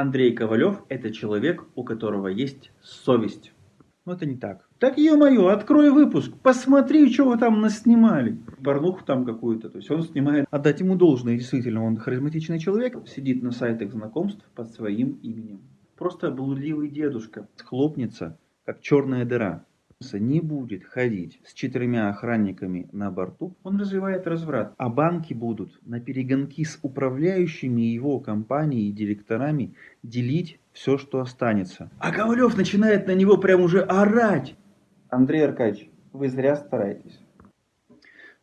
Андрей Ковалев – это человек, у которого есть совесть. Но это не так. Так, ё-моё, открой выпуск, посмотри, что вы там наснимали. Порнуху там какую-то. То есть он снимает. Отдать ему должное, действительно, он харизматичный человек. Сидит на сайтах знакомств под своим именем. Просто блудливый дедушка. Схлопнется, как черная дыра не будет ходить с четырьмя охранниками на борту, он развивает разврат. А банки будут на перегонки с управляющими его компанией и директорами делить все, что останется. А Ковалев начинает на него прям уже орать. Андрей Аркадьевич, вы зря стараетесь.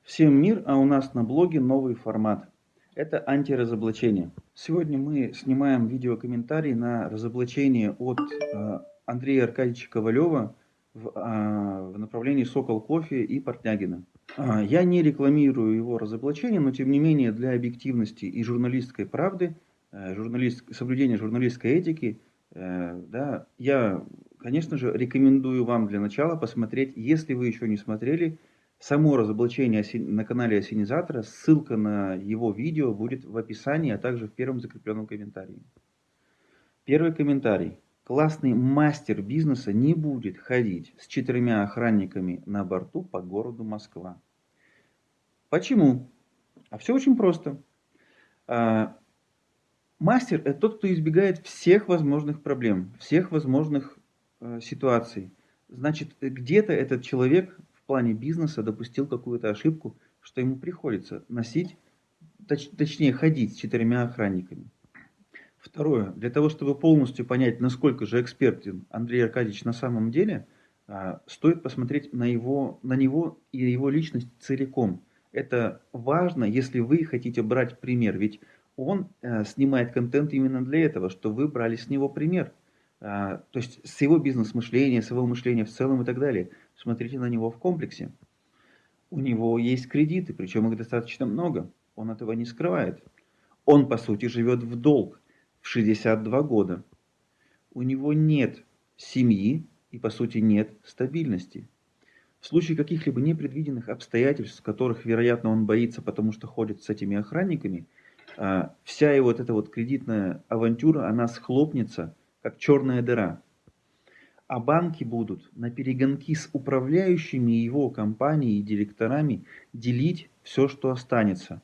Всем мир, а у нас на блоге новый формат. Это антиразоблачение. Сегодня мы снимаем видеокомментарий на разоблачение от э, Андрея Аркадьевича Ковалева в, а, в направлении Сокол Кофе и Портнягина. А, я не рекламирую его разоблачение, но тем не менее для объективности и журналистской правды, э, журналист, соблюдения журналистской этики, э, да, я, конечно же, рекомендую вам для начала посмотреть, если вы еще не смотрели, само разоблачение на канале Осенизатора, ссылка на его видео будет в описании, а также в первом закрепленном комментарии. Первый комментарий. Классный мастер бизнеса не будет ходить с четырьмя охранниками на борту по городу Москва. Почему? А все очень просто. А, мастер – это тот, кто избегает всех возможных проблем, всех возможных э, ситуаций. Значит, где-то этот человек в плане бизнеса допустил какую-то ошибку, что ему приходится носить, точ, точнее ходить с четырьмя охранниками. Второе. Для того, чтобы полностью понять, насколько же экспертен Андрей Аркадьевич на самом деле, а, стоит посмотреть на, его, на него и его личность целиком. Это важно, если вы хотите брать пример, ведь он э, снимает контент именно для этого, что вы брали с него пример. А, то есть с его бизнес-мышления, с его мышления в целом и так далее. Смотрите на него в комплексе. У него есть кредиты, причем их достаточно много. Он этого не скрывает. Он, по сути, живет в долг в 62 года. У него нет семьи и, по сути, нет стабильности. В случае каких-либо непредвиденных обстоятельств, которых, вероятно, он боится, потому что ходит с этими охранниками, а, вся его вот эта вот кредитная авантюра, она схлопнется, как черная дыра. А банки будут на перегонки с управляющими его компанией и директорами делить все, что останется.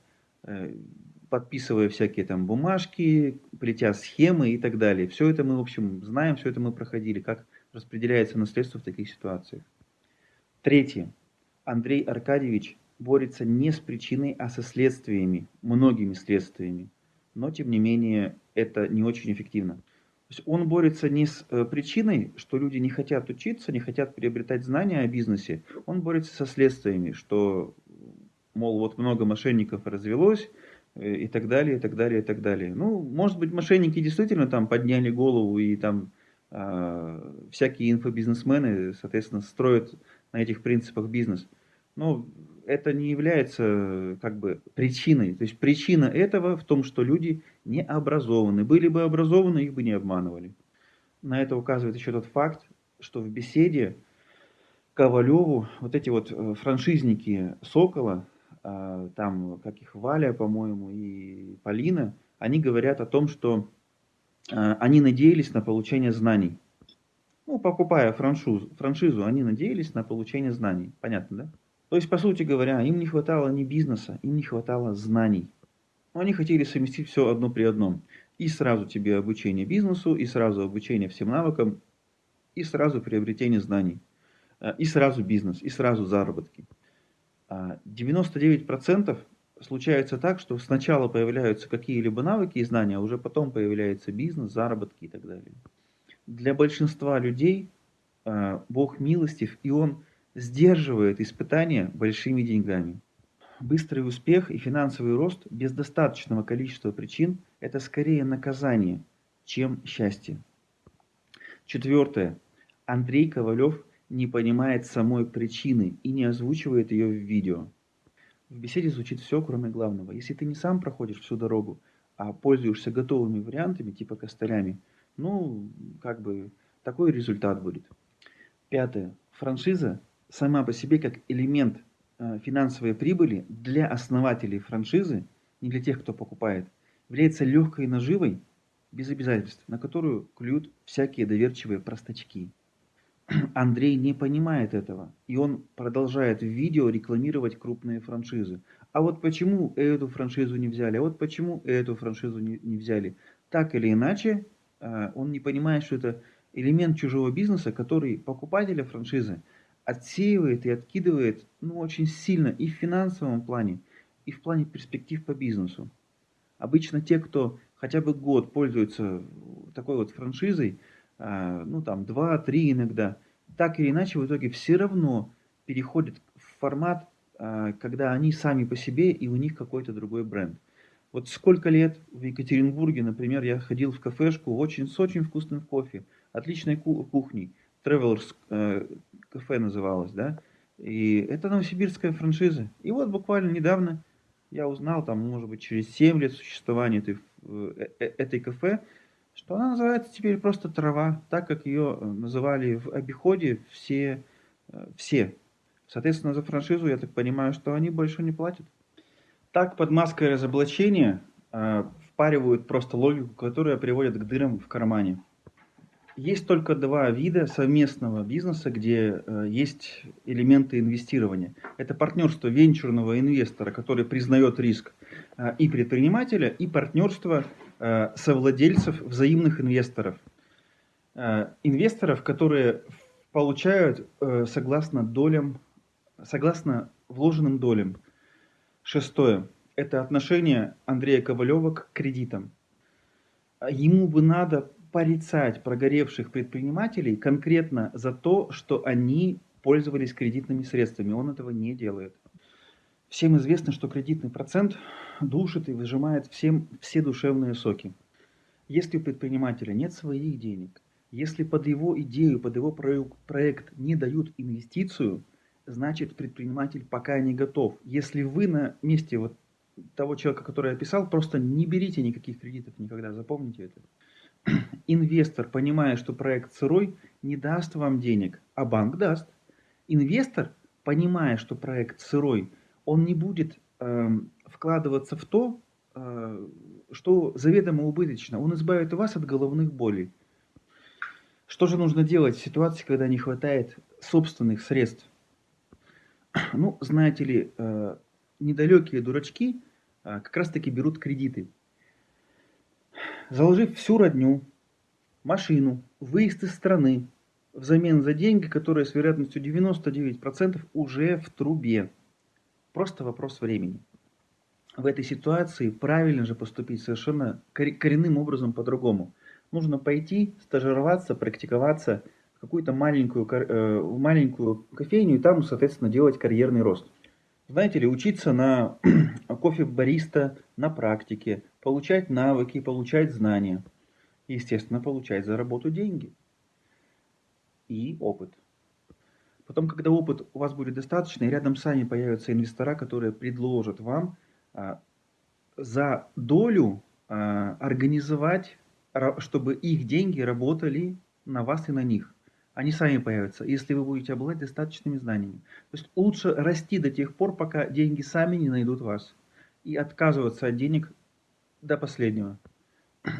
Подписывая всякие там бумажки, плетя схемы и так далее. Все это мы, в общем, знаем, все это мы проходили, как распределяется наследство в таких ситуациях. Третье. Андрей Аркадьевич борется не с причиной, а со следствиями, многими следствиями. Но, тем не менее, это не очень эффективно. То есть он борется не с э, причиной, что люди не хотят учиться, не хотят приобретать знания о бизнесе. Он борется со следствиями, что, мол, вот много мошенников развелось, и так далее, и так далее, и так далее. Ну, может быть, мошенники действительно там подняли голову и там э, всякие инфобизнесмены, соответственно, строят на этих принципах бизнес. Но это не является как бы причиной. То есть причина этого в том, что люди не образованы. Были бы образованы, их бы не обманывали. На это указывает еще тот факт, что в беседе Ковалеву вот эти вот э, франшизники Сокола, там, как их Валя, по-моему, и Полина, они говорят о том, что а, они надеялись на получение знаний. Ну, покупая франшизу, франшизу, они надеялись на получение знаний. Понятно, да? То есть, по сути говоря, им не хватало ни бизнеса, им не хватало знаний. Но они хотели совместить все одно при одном. И сразу тебе обучение бизнесу, и сразу обучение всем навыкам, и сразу приобретение знаний, а, и сразу бизнес, и сразу заработки. 99% а, случается так, что сначала появляются какие-либо навыки и знания, а уже потом появляется бизнес, заработки и так далее. Для большинства людей а, Бог милостив, и Он сдерживает испытания большими деньгами. Быстрый успех и финансовый рост без достаточного количества причин – это скорее наказание, чем счастье. Четвертое. Андрей Ковалев не понимает самой причины и не озвучивает ее в видео. В беседе звучит все, кроме главного. Если ты не сам проходишь всю дорогу, а пользуешься готовыми вариантами, типа костылями, ну, как бы, такой результат будет. Пятое. Франшиза сама по себе как элемент э, финансовой прибыли для основателей франшизы, не для тех, кто покупает, является легкой наживой без обязательств, на которую клюют всякие доверчивые простачки. Андрей не понимает этого, и он продолжает в видео рекламировать крупные франшизы. А вот почему эту франшизу не взяли, а вот почему эту франшизу не, не взяли. Так или иначе, а, он не понимает, что это элемент чужого бизнеса, который покупателя франшизы отсеивает и откидывает ну, очень сильно и в финансовом плане, и в плане перспектив по бизнесу. Обычно те, кто хотя бы год пользуется такой вот франшизой, ну там 2-3 иногда, так или иначе в итоге все равно переходят в формат, а, когда они сами по себе и у них какой-то другой бренд. Вот сколько лет в Екатеринбурге, например, я ходил в кафешку очень, с очень вкусным кофе, отличной кухней, Travelers э, кафе называлось, да, и это новосибирская франшиза. И вот буквально недавно я узнал, там, может быть, через 7 лет существования этой, э, э, этой кафе, что она называется теперь просто трава, так как ее называли в обиходе все, все. Соответственно, за франшизу, я так понимаю, что они больше не платят. Так под маской разоблачения э, впаривают просто логику, которая приводит к дырам в кармане. Есть только два вида совместного бизнеса, где э, есть элементы инвестирования. Это партнерство венчурного инвестора, который признает риск, э, и предпринимателя, и партнерство э, совладельцев взаимных инвесторов. Э, инвесторов, которые получают э, согласно долям, согласно вложенным долям. Шестое. Это отношение Андрея Ковалева к кредитам. Ему бы надо порицать прогоревших предпринимателей конкретно за то, что они пользовались кредитными средствами. Он этого не делает. Всем известно, что кредитный процент душит и выжимает всем все душевные соки. Если у предпринимателя нет своих денег, если под его идею, под его проект не дают инвестицию – значит предприниматель пока не готов. Если вы на месте вот того человека, который описал, просто не берите никаких кредитов никогда, запомните это. Инвестор, понимая, что проект сырой, не даст вам денег, а банк даст. Инвестор, понимая, что проект сырой, он не будет э, вкладываться в то, э, что заведомо убыточно. Он избавит вас от головных болей. Что же нужно делать в ситуации, когда не хватает собственных средств? Ну, знаете ли, э, недалекие дурачки э, как раз-таки берут кредиты. Заложив всю родню, машину, выезд из страны, взамен за деньги, которые с вероятностью 99% уже в трубе. Просто вопрос времени. В этой ситуации правильно же поступить совершенно коренным образом по-другому. Нужно пойти, стажироваться, практиковаться – какую-то маленькую, э, маленькую кофейню и там, соответственно, делать карьерный рост. Знаете ли, учиться на кофе-бариста на практике, получать навыки, получать знания. Естественно, получать за работу деньги и опыт. Потом, когда опыт у вас будет достаточно, и рядом вами появятся инвестора, которые предложат вам за долю а, организовать, чтобы их деньги работали на вас и на них они сами появятся, если вы будете обладать достаточными знаниями. То есть лучше расти до тех пор, пока деньги сами не найдут вас. И отказываться от денег до последнего.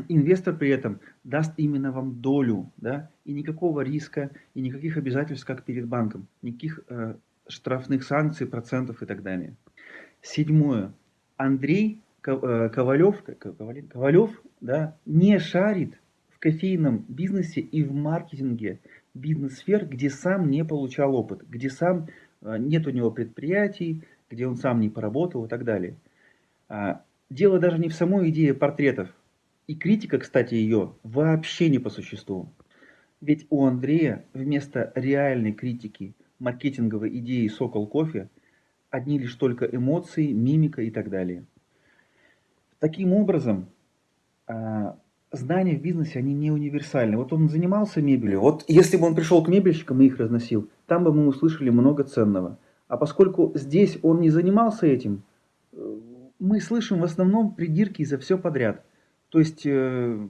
Инвестор при этом даст именно вам долю, да, и никакого риска, и никаких обязательств, как перед банком, никаких э, штрафных санкций, процентов и так далее. Седьмое. Андрей э, Ковалев, Ковалев, да, не шарит в кофейном бизнесе и в маркетинге бизнес-сфер, где сам не получал опыт, где сам э, нет у него предприятий, где он сам не поработал и так далее. А, дело даже не в самой идее портретов. И критика, кстати, ее вообще не по существу. Ведь у Андрея вместо реальной критики маркетинговой идеи «Сокол кофе» одни лишь только эмоции, мимика и так далее. Таким образом, а, знания в бизнесе, они не универсальны. Вот он занимался мебелью, вот если бы он пришел к мебельщикам и их разносил, там бы мы услышали много ценного. А поскольку здесь он не занимался этим, э, мы слышим в основном придирки за все подряд. То есть э,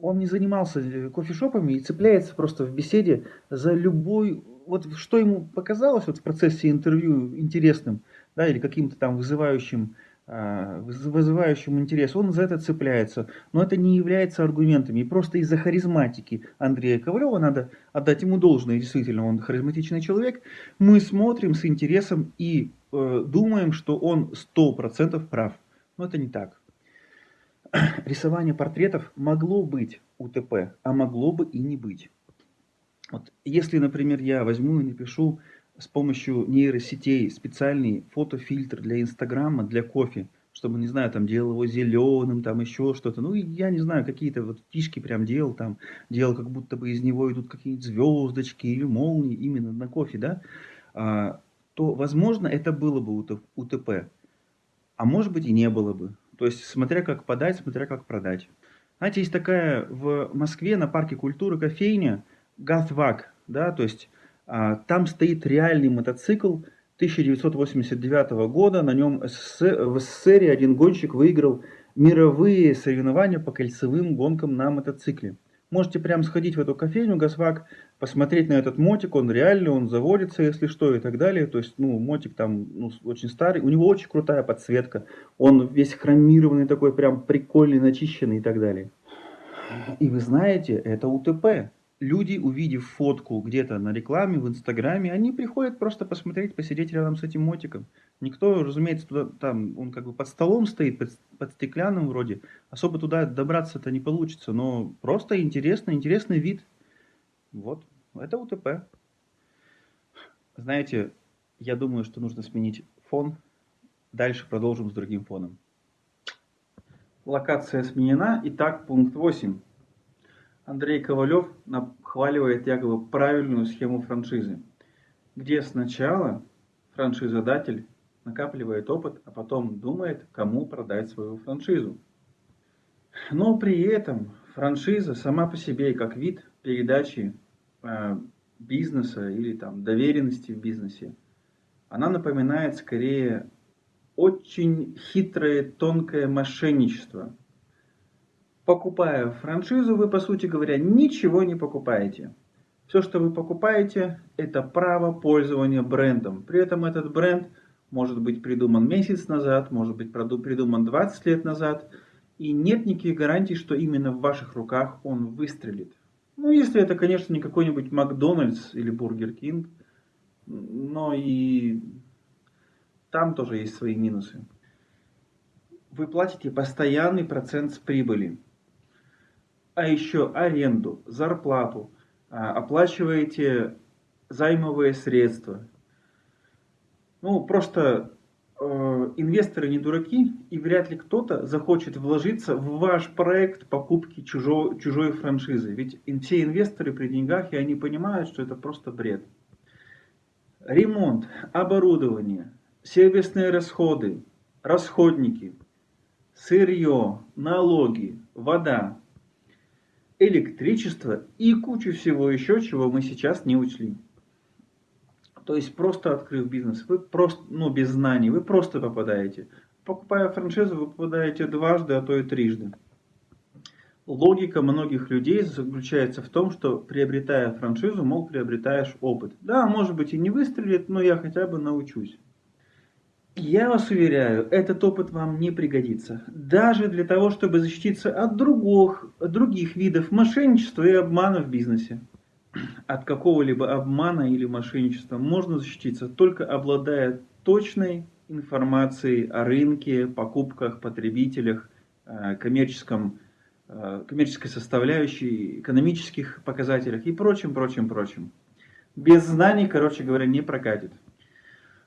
он не занимался э, кофешопами и цепляется просто в беседе за любой, вот что ему показалось вот в процессе интервью интересным, да, или каким-то там вызывающим а, вызывающим интерес, он за это цепляется. Но это не является аргументами. И просто из-за харизматики Андрея Ковалева, надо отдать ему должное, действительно, он харизматичный человек, мы смотрим с интересом и э, думаем, что он 100% прав. Но это не так. Рисование портретов могло быть УТП, а могло бы и не быть. Вот, если, например, я возьму и напишу с помощью нейросетей специальный фотофильтр для Инстаграма, для кофе, чтобы, не знаю, там делал его зеленым, там еще что-то. Ну, я не знаю, какие-то вот фишки прям делал, там, делал, как будто бы из него идут какие-нибудь звездочки или молнии именно на кофе, да, а, то, возможно, это было бы УТП. А может быть и не было бы. То есть, смотря как подать, смотря как продать. Знаете, есть такая в Москве на парке культуры кофейня Газвак, да, то есть а, там стоит реальный мотоцикл 1989 года. На нем в СССР один гонщик выиграл мировые соревнования по кольцевым гонкам на мотоцикле. Можете прям сходить в эту кофейню Газвак, посмотреть на этот мотик, он реальный, он заводится, если что, и так далее. То есть, ну, мотик там ну, очень старый, у него очень крутая подсветка, он весь хромированный такой, прям прикольный, начищенный и так далее. И вы знаете, это УТП люди, увидев фотку где-то на рекламе, в Инстаграме, они приходят просто посмотреть, посидеть рядом с этим мотиком. Никто, разумеется, туда, там, он как бы под столом стоит, под, под стеклянным вроде. Особо туда добраться-то не получится, но просто интересно, интересный вид. Вот, это УТП. Знаете, я думаю, что нужно сменить фон. Дальше продолжим с другим фоном. Локация сменена. Итак, пункт 8. Андрей Ковалев нахваливает якобы правильную схему франшизы, где сначала франшизодатель накапливает опыт, а потом думает, кому продать свою франшизу. Но при этом франшиза сама по себе, как вид передачи э, бизнеса или там доверенности в бизнесе, она напоминает скорее очень хитрое, тонкое мошенничество – покупая франшизу, вы, по сути говоря, ничего не покупаете. Все, что вы покупаете, это право пользования брендом. При этом этот бренд может быть придуман месяц назад, может быть придуман 20 лет назад. И нет никаких гарантий, что именно в ваших руках он выстрелит. Ну, если это, конечно, не какой-нибудь Макдональдс или Бургер Кинг, но и там тоже есть свои минусы. Вы платите постоянный процент с прибыли а еще аренду, зарплату, а, оплачиваете займовые средства. Ну, просто э, инвесторы не дураки, и вряд ли кто-то захочет вложиться в ваш проект покупки чужой, чужой франшизы. Ведь все инвесторы при деньгах, и они понимают, что это просто бред. Ремонт, оборудование, сервисные расходы, расходники, сырье, налоги, вода, электричество и кучу всего еще, чего мы сейчас не учли. То есть просто открыв бизнес, вы просто, ну без знаний, вы просто попадаете. Покупая франшизу, вы попадаете дважды, а то и трижды. Логика многих людей заключается в том, что приобретая франшизу, мол, приобретаешь опыт. Да, может быть и не выстрелит, но я хотя бы научусь. Я вас уверяю, этот опыт вам не пригодится. Даже для того, чтобы защититься от других, других видов мошенничества и обмана в бизнесе. От какого-либо обмана или мошенничества можно защититься, только обладая точной информацией о рынке, покупках, потребителях, э, коммерческом, э, коммерческой составляющей, экономических показателях и прочим, прочим, прочим. Без знаний, короче говоря, не прокатит.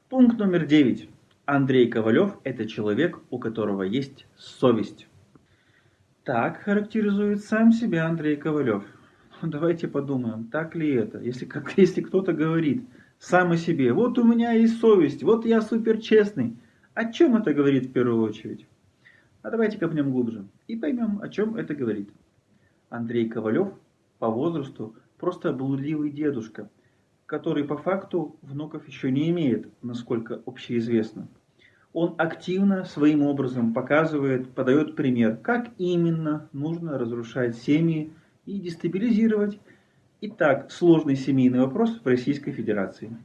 Пункт номер девять. Андрей Ковалев – это человек, у которого есть совесть. Так характеризует сам себя Андрей Ковалев. Ну, давайте подумаем, так ли это? Если, как, если кто-то говорит сам о себе, вот у меня есть совесть, вот я супер честный. О чем это говорит в первую очередь? А давайте копнем глубже и поймем, о чем это говорит. Андрей Ковалев по возрасту просто блудливый дедушка, который по факту внуков еще не имеет, насколько общеизвестно он активно своим образом показывает, подает пример, как именно нужно разрушать семьи и дестабилизировать и так сложный семейный вопрос в Российской Федерации.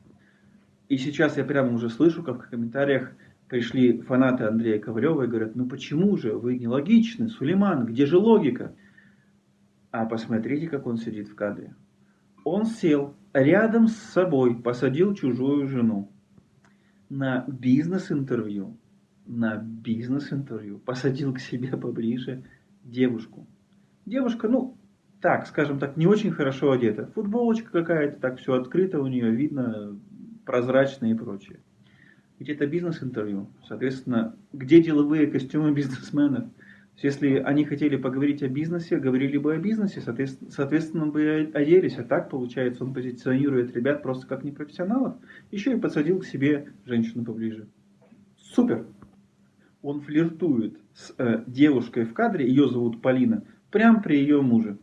И сейчас я прямо уже слышу, как в комментариях пришли фанаты Андрея Ковалева и говорят, ну почему же вы нелогичны, Сулейман, где же логика? А посмотрите, как он сидит в кадре. Он сел рядом с собой, посадил чужую жену на бизнес-интервью, на бизнес-интервью, посадил к себе поближе девушку. Девушка, ну, так, скажем так, не очень хорошо одета. Футболочка какая-то, так все открыто у нее, видно, прозрачно и прочее. Ведь это бизнес-интервью. Соответственно, где деловые костюмы бизнесменов? Если они хотели поговорить о бизнесе, говорили бы о бизнесе, соответственно, соответственно бы оделись. А так, получается, он позиционирует ребят просто как непрофессионалов, еще и подсадил к себе женщину поближе. Супер! Он флиртует с э, девушкой в кадре, ее зовут Полина, прямо при ее муже.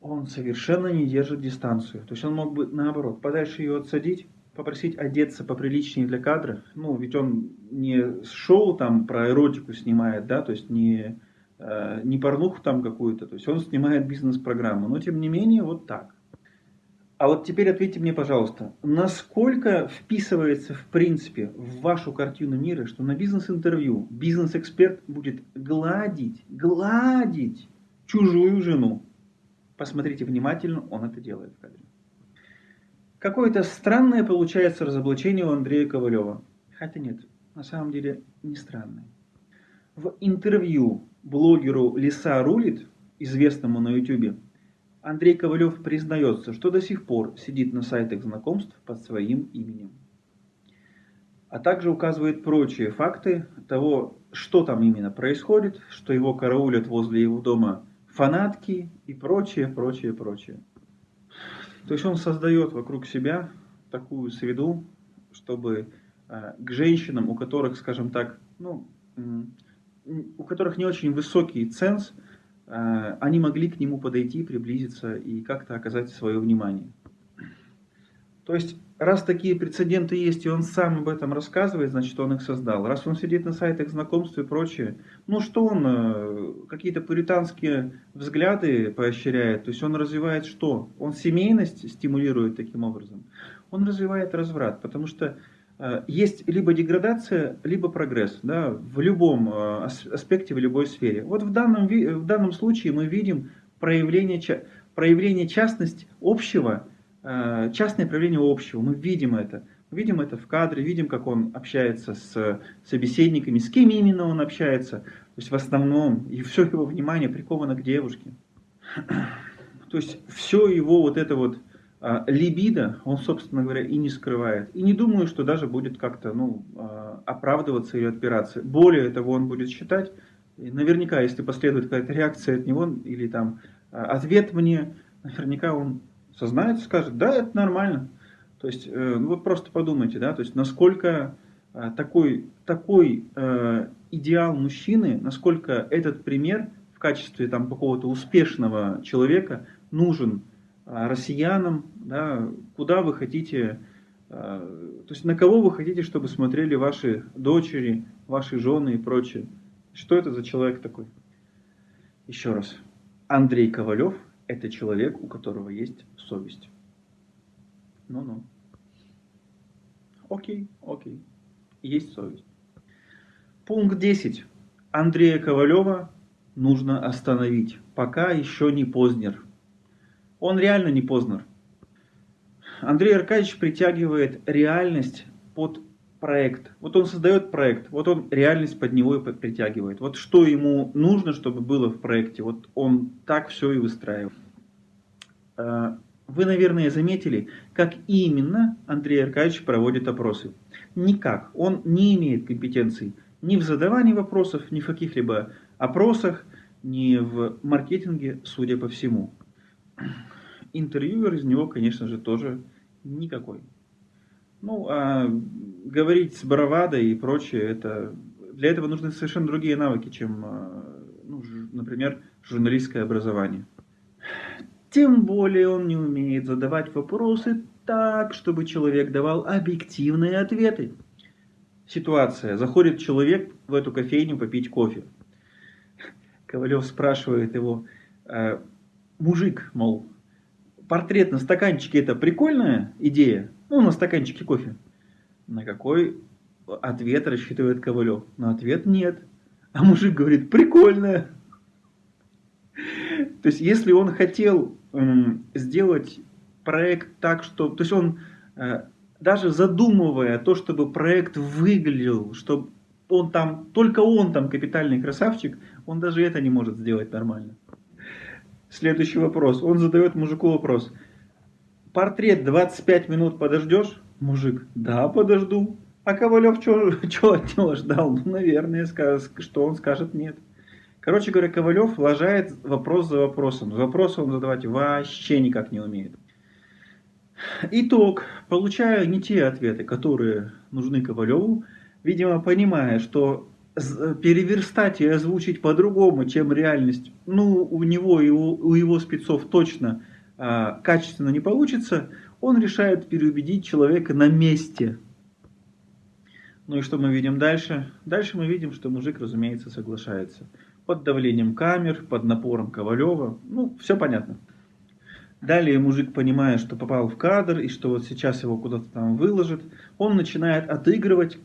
Он совершенно не держит дистанцию. То есть он мог бы, наоборот, подальше ее отсадить, попросить одеться поприличнее для кадра. Ну, ведь он не шоу там про эротику снимает, да, то есть не, э, не порнуху там какую-то, то есть он снимает бизнес-программу. Но тем не менее, вот так. А вот теперь ответьте мне, пожалуйста, насколько вписывается в принципе в вашу картину мира, что на бизнес-интервью бизнес-эксперт будет гладить, гладить чужую жену? Посмотрите внимательно, он это делает в кадре. Какое-то странное получается разоблачение у Андрея Ковалева. Хотя нет, на самом деле не странное. В интервью блогеру Лиса рулит, известному на YouTube, Андрей Ковалев признается, что до сих пор сидит на сайтах знакомств под своим именем. А также указывает прочие факты того, что там именно происходит, что его караулят возле его дома фанатки и прочее, прочее, прочее. То есть он создает вокруг себя такую среду, чтобы э, к женщинам, у которых, скажем так, ну, у которых не очень высокий ценз, э, они могли к нему подойти, приблизиться и как-то оказать свое внимание. То есть, раз такие прецеденты есть, и он сам об этом рассказывает, значит, он их создал. Раз он сидит на сайтах знакомств и прочее, ну что он, э, какие-то пуританские взгляды поощряет, то есть он развивает что? Он семейность стимулирует таким образом. Он развивает разврат, потому что э, есть либо деградация, либо прогресс да, в любом э, аспекте, в любой сфере. Вот в данном, в данном случае мы видим проявление, проявление частность общего – частное проявление общего, мы видим это. Мы видим это в кадре, видим, как он общается с собеседниками, с кем именно он общается. То есть в основном, и все его внимание приковано к девушке. То есть все его вот это вот а, либидо, он, собственно говоря, и не скрывает. И не думаю, что даже будет как-то ну, а, оправдываться или отпираться. Более того, он будет считать, наверняка, если последует какая-то реакция от него или там ответ мне, наверняка он сознается, скажет, да, это нормально. То есть, э, ну, вы просто подумайте, да, то есть, насколько э, такой, такой э, идеал мужчины, насколько этот пример в качестве там какого-то успешного человека нужен россиянам, да, куда вы хотите, то есть на кого вы хотите, чтобы смотрели ваши дочери, ваши жены и прочее. Что это за человек такой? Еще раз. Андрей Ковалев – это человек, у которого есть совесть. Ну-ну. Окей, окей. Есть совесть. Пункт 10. Андрея Ковалева нужно остановить, пока еще не Познер. Он реально не Познер. Андрей Аркадьевич притягивает реальность под проект. Вот он создает проект, вот он реальность под него и притягивает. Вот что ему нужно, чтобы было в проекте, вот он так все и выстраивает. А, вы, наверное, заметили, как именно Андрей Аркадьевич проводит опросы. Никак. Он не имеет компетенций ни в задавании вопросов, ни в каких-либо опросах, ни в маркетинге, судя по всему. Интервьюер из него, конечно же, тоже никакой. Ну, а говорить с бравадой и прочее, это, для этого нужны совершенно другие навыки, чем, а, ну, например, журналистское образование. Тем более он не умеет задавать вопросы так, чтобы человек давал объективные ответы. Ситуация. Заходит человек в эту кофейню попить кофе. Ковалев спрашивает его, э, мужик, мол, портрет на стаканчике это прикольная идея? Ну, на стаканчике кофе. На какой ответ рассчитывает Ковалев. Но ответ нет. А мужик говорит, прикольно. То есть, если он хотел сделать проект так, что... То есть, он э, даже задумывая то, чтобы проект выглядел, чтобы он там, только он там капитальный красавчик, он даже это не может сделать нормально. Следующий вопрос. Он задает мужику вопрос. Портрет 25 минут подождешь? Мужик, да, подожду. А Ковалев что от него ждал? Ну, наверное, что он скажет нет. Короче говоря, Ковалев лажает вопрос за вопросом. Вопрос он задавать вообще никак не умеет. Итог. Получаю не те ответы, которые нужны Ковалеву, видимо, понимая, что переверстать и озвучить по-другому, чем реальность, ну, у него и у, его спецов точно качественно не получится, он решает переубедить человека на месте. Ну и что мы видим дальше? Дальше мы видим, что мужик, разумеется, соглашается. Под давлением камер, под напором Ковалева. Ну, все понятно. Далее мужик, понимая, что попал в кадр и что вот сейчас его куда-то там выложат, он начинает отыгрывать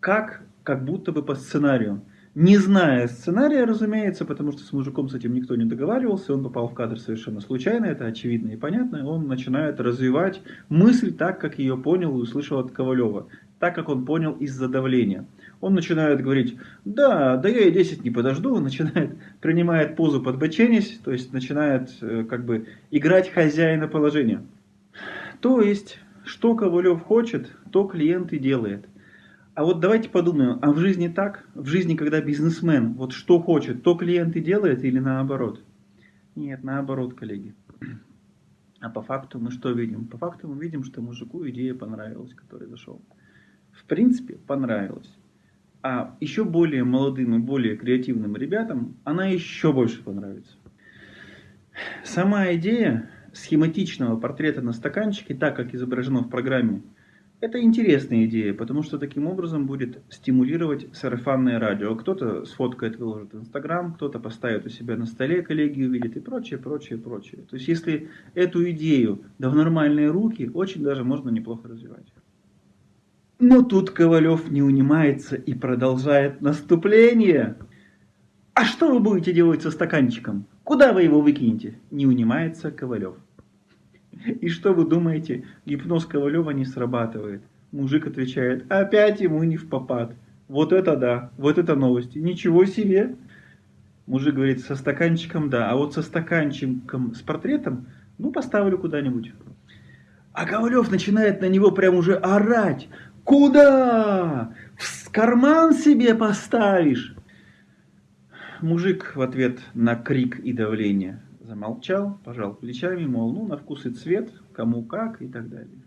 как, как будто бы по сценарию. Не зная сценария, разумеется, потому что с мужиком с этим никто не договаривался, он попал в кадр совершенно случайно, это очевидно и понятно, он начинает развивать мысль так, как ее понял и услышал от Ковалева так как он понял из-за давления. Он начинает говорить, да, да я и 10 не подожду, он начинает, принимает позу подбоченись, то есть начинает э, как бы играть хозяина положения. То есть, что Ковалев хочет, то клиент и делает. А вот давайте подумаем, а в жизни так? В жизни, когда бизнесмен вот что хочет, то клиент и делает или наоборот? Нет, наоборот, коллеги. А по факту мы что видим? По факту мы видим, что мужику идея понравилась, который зашел в принципе понравилась. А еще более молодым и более креативным ребятам она еще больше понравится. Сама идея схематичного портрета на стаканчике, так как изображено в программе, это интересная идея, потому что таким образом будет стимулировать сарафанное радио. Кто-то сфоткает, выложит в Инстаграм, кто-то поставит у себя на столе, коллеги увидят и прочее, прочее, прочее. То есть, если эту идею да в нормальные руки, очень даже можно неплохо развивать. Но тут Ковалев не унимается и продолжает наступление. А что вы будете делать со стаканчиком? Куда вы его выкинете? Не унимается Ковалев. И что вы думаете, гипноз Ковалева не срабатывает? Мужик отвечает, опять ему не в попад. Вот это да, вот это новости. Ничего себе. Мужик говорит, со стаканчиком да, а вот со стаканчиком с портретом, ну поставлю куда-нибудь. А Ковалев начинает на него прям уже орать. Куда? В карман себе поставишь? Мужик в ответ на крик и давление замолчал, пожал плечами, мол, ну, на вкус и цвет, кому как и так далее.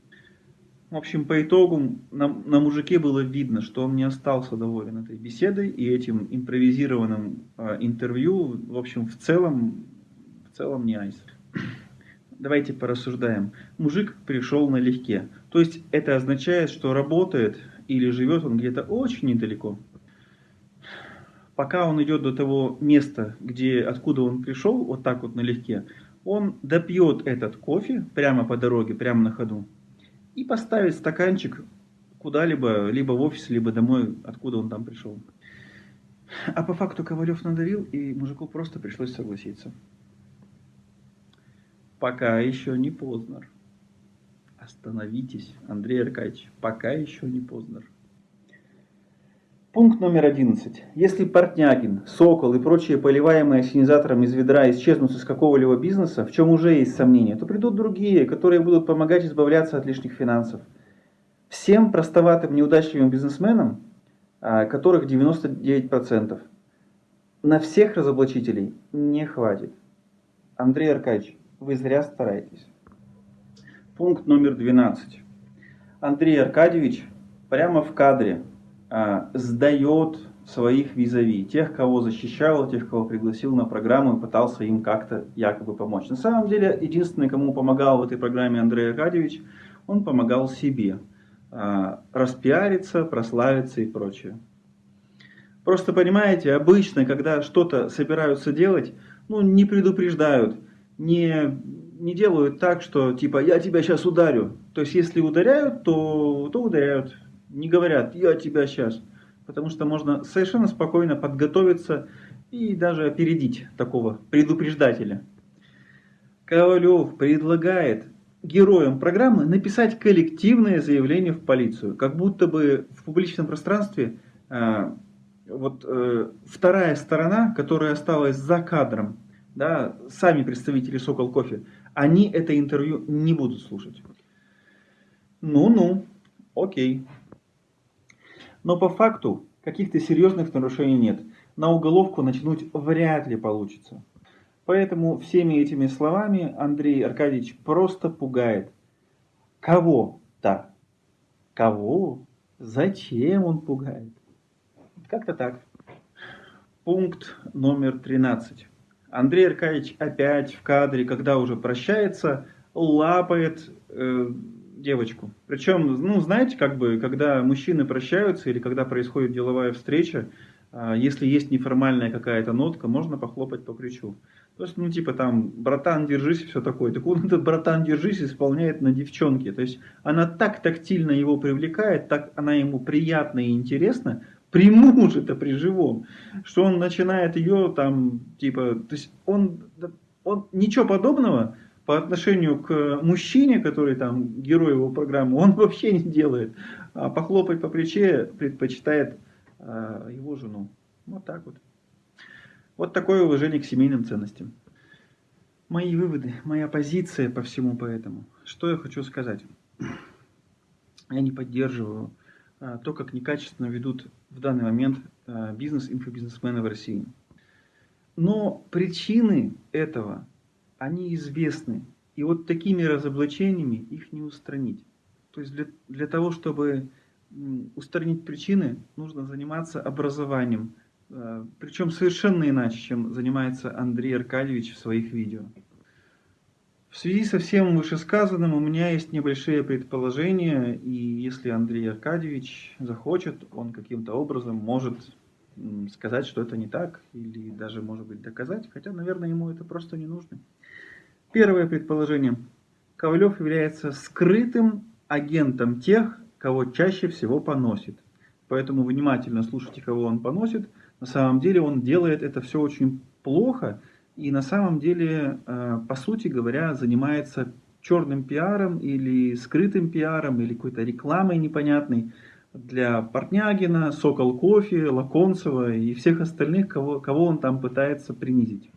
В общем, по итогу на, на мужике было видно, что он не остался доволен этой беседой и этим импровизированным э, интервью, в общем, в целом, в целом не айс. Давайте порассуждаем. Мужик пришел налегке. То есть это означает, что работает или живет он где-то очень недалеко. Пока он идет до того места, где, откуда он пришел, вот так вот налегке, он допьет этот кофе прямо по дороге, прямо на ходу, и поставит стаканчик куда-либо, либо в офис, либо домой, откуда он там пришел. А по факту Ковалев надавил, и мужику просто пришлось согласиться. Пока еще не поздно. Остановитесь, Андрей Аркадьевич, пока еще не поздно. Пункт номер 11. Если Портнягин, Сокол и прочие поливаемые осенизатором из ведра исчезнут из какого-либо бизнеса, в чем уже есть сомнения, то придут другие, которые будут помогать избавляться от лишних финансов. Всем простоватым неудачливым бизнесменам, а, которых 99%, на всех разоблачителей не хватит. Андрей Аркадьевич, вы зря стараетесь. Пункт номер 12. Андрей Аркадьевич прямо в кадре сдает своих визави, тех, кого защищал, тех, кого пригласил на программу и пытался им как-то якобы помочь. На самом деле, единственный, кому помогал в этой программе Андрей Аркадьевич, он помогал себе а, распиариться, прославиться и прочее. Просто понимаете, обычно, когда что-то собираются делать, ну, не предупреждают – не, не делают так, что типа я тебя сейчас ударю. То есть если ударяют, то, то ударяют. Не говорят, я тебя сейчас. Потому что можно совершенно спокойно подготовиться и даже опередить такого предупреждателя. Ковалев предлагает героям программы написать коллективное заявление в полицию. Как будто бы в публичном пространстве э, вот э, вторая сторона, которая осталась за кадром, да, сами представители Сокол Кофе, они это интервью не будут слушать. Ну-ну, окей. Но по факту каких-то серьезных нарушений нет. На уголовку начнуть вряд ли получится. Поэтому всеми этими словами Андрей Аркадьевич просто пугает. Кого-то. Кого? Зачем он пугает? Как-то так. Пункт номер 13. Андрей Аркадьевич опять в кадре, когда уже прощается, лапает э, девочку. Причем, ну, знаете, как бы, когда мужчины прощаются или когда происходит деловая встреча, э, если есть неформальная какая-то нотка, можно похлопать по плечу. То есть, ну, типа там, братан, держись, все такое. Так он этот братан, держись, исполняет на девчонке. То есть, она так тактильно его привлекает, так она ему приятна и интересна, при муже-то, при живом, что он начинает ее там, типа, то есть он, он ничего подобного по отношению к мужчине, который там герой его программы, он вообще не делает. А похлопать по плече предпочитает а, его жену. Вот так вот. Вот такое уважение к семейным ценностям. Мои выводы, моя позиция по всему поэтому. Что я хочу сказать? Я не поддерживаю а, то, как некачественно ведут в данный момент а, бизнес инфобизнесмены в России. Но причины этого, они известны. И вот такими разоблачениями их не устранить. То есть для, для того, чтобы устранить причины, нужно заниматься образованием. А, Причем совершенно иначе, чем занимается Андрей Аркадьевич в своих видео. В связи со всем вышесказанным у меня есть небольшие предположения, и если Андрей Аркадьевич захочет, он каким-то образом может сказать, что это не так, или даже, может быть, доказать, хотя, наверное, ему это просто не нужно. Первое предположение. Ковалев является скрытым агентом тех, кого чаще всего поносит. Поэтому внимательно слушайте, кого он поносит. На самом деле он делает это все очень плохо, и на самом деле, э, по сути говоря, занимается черным пиаром или скрытым пиаром или какой-то рекламой непонятной для Портнягина, Сокол Кофе, Лаконцева и всех остальных, кого, кого он там пытается принизить.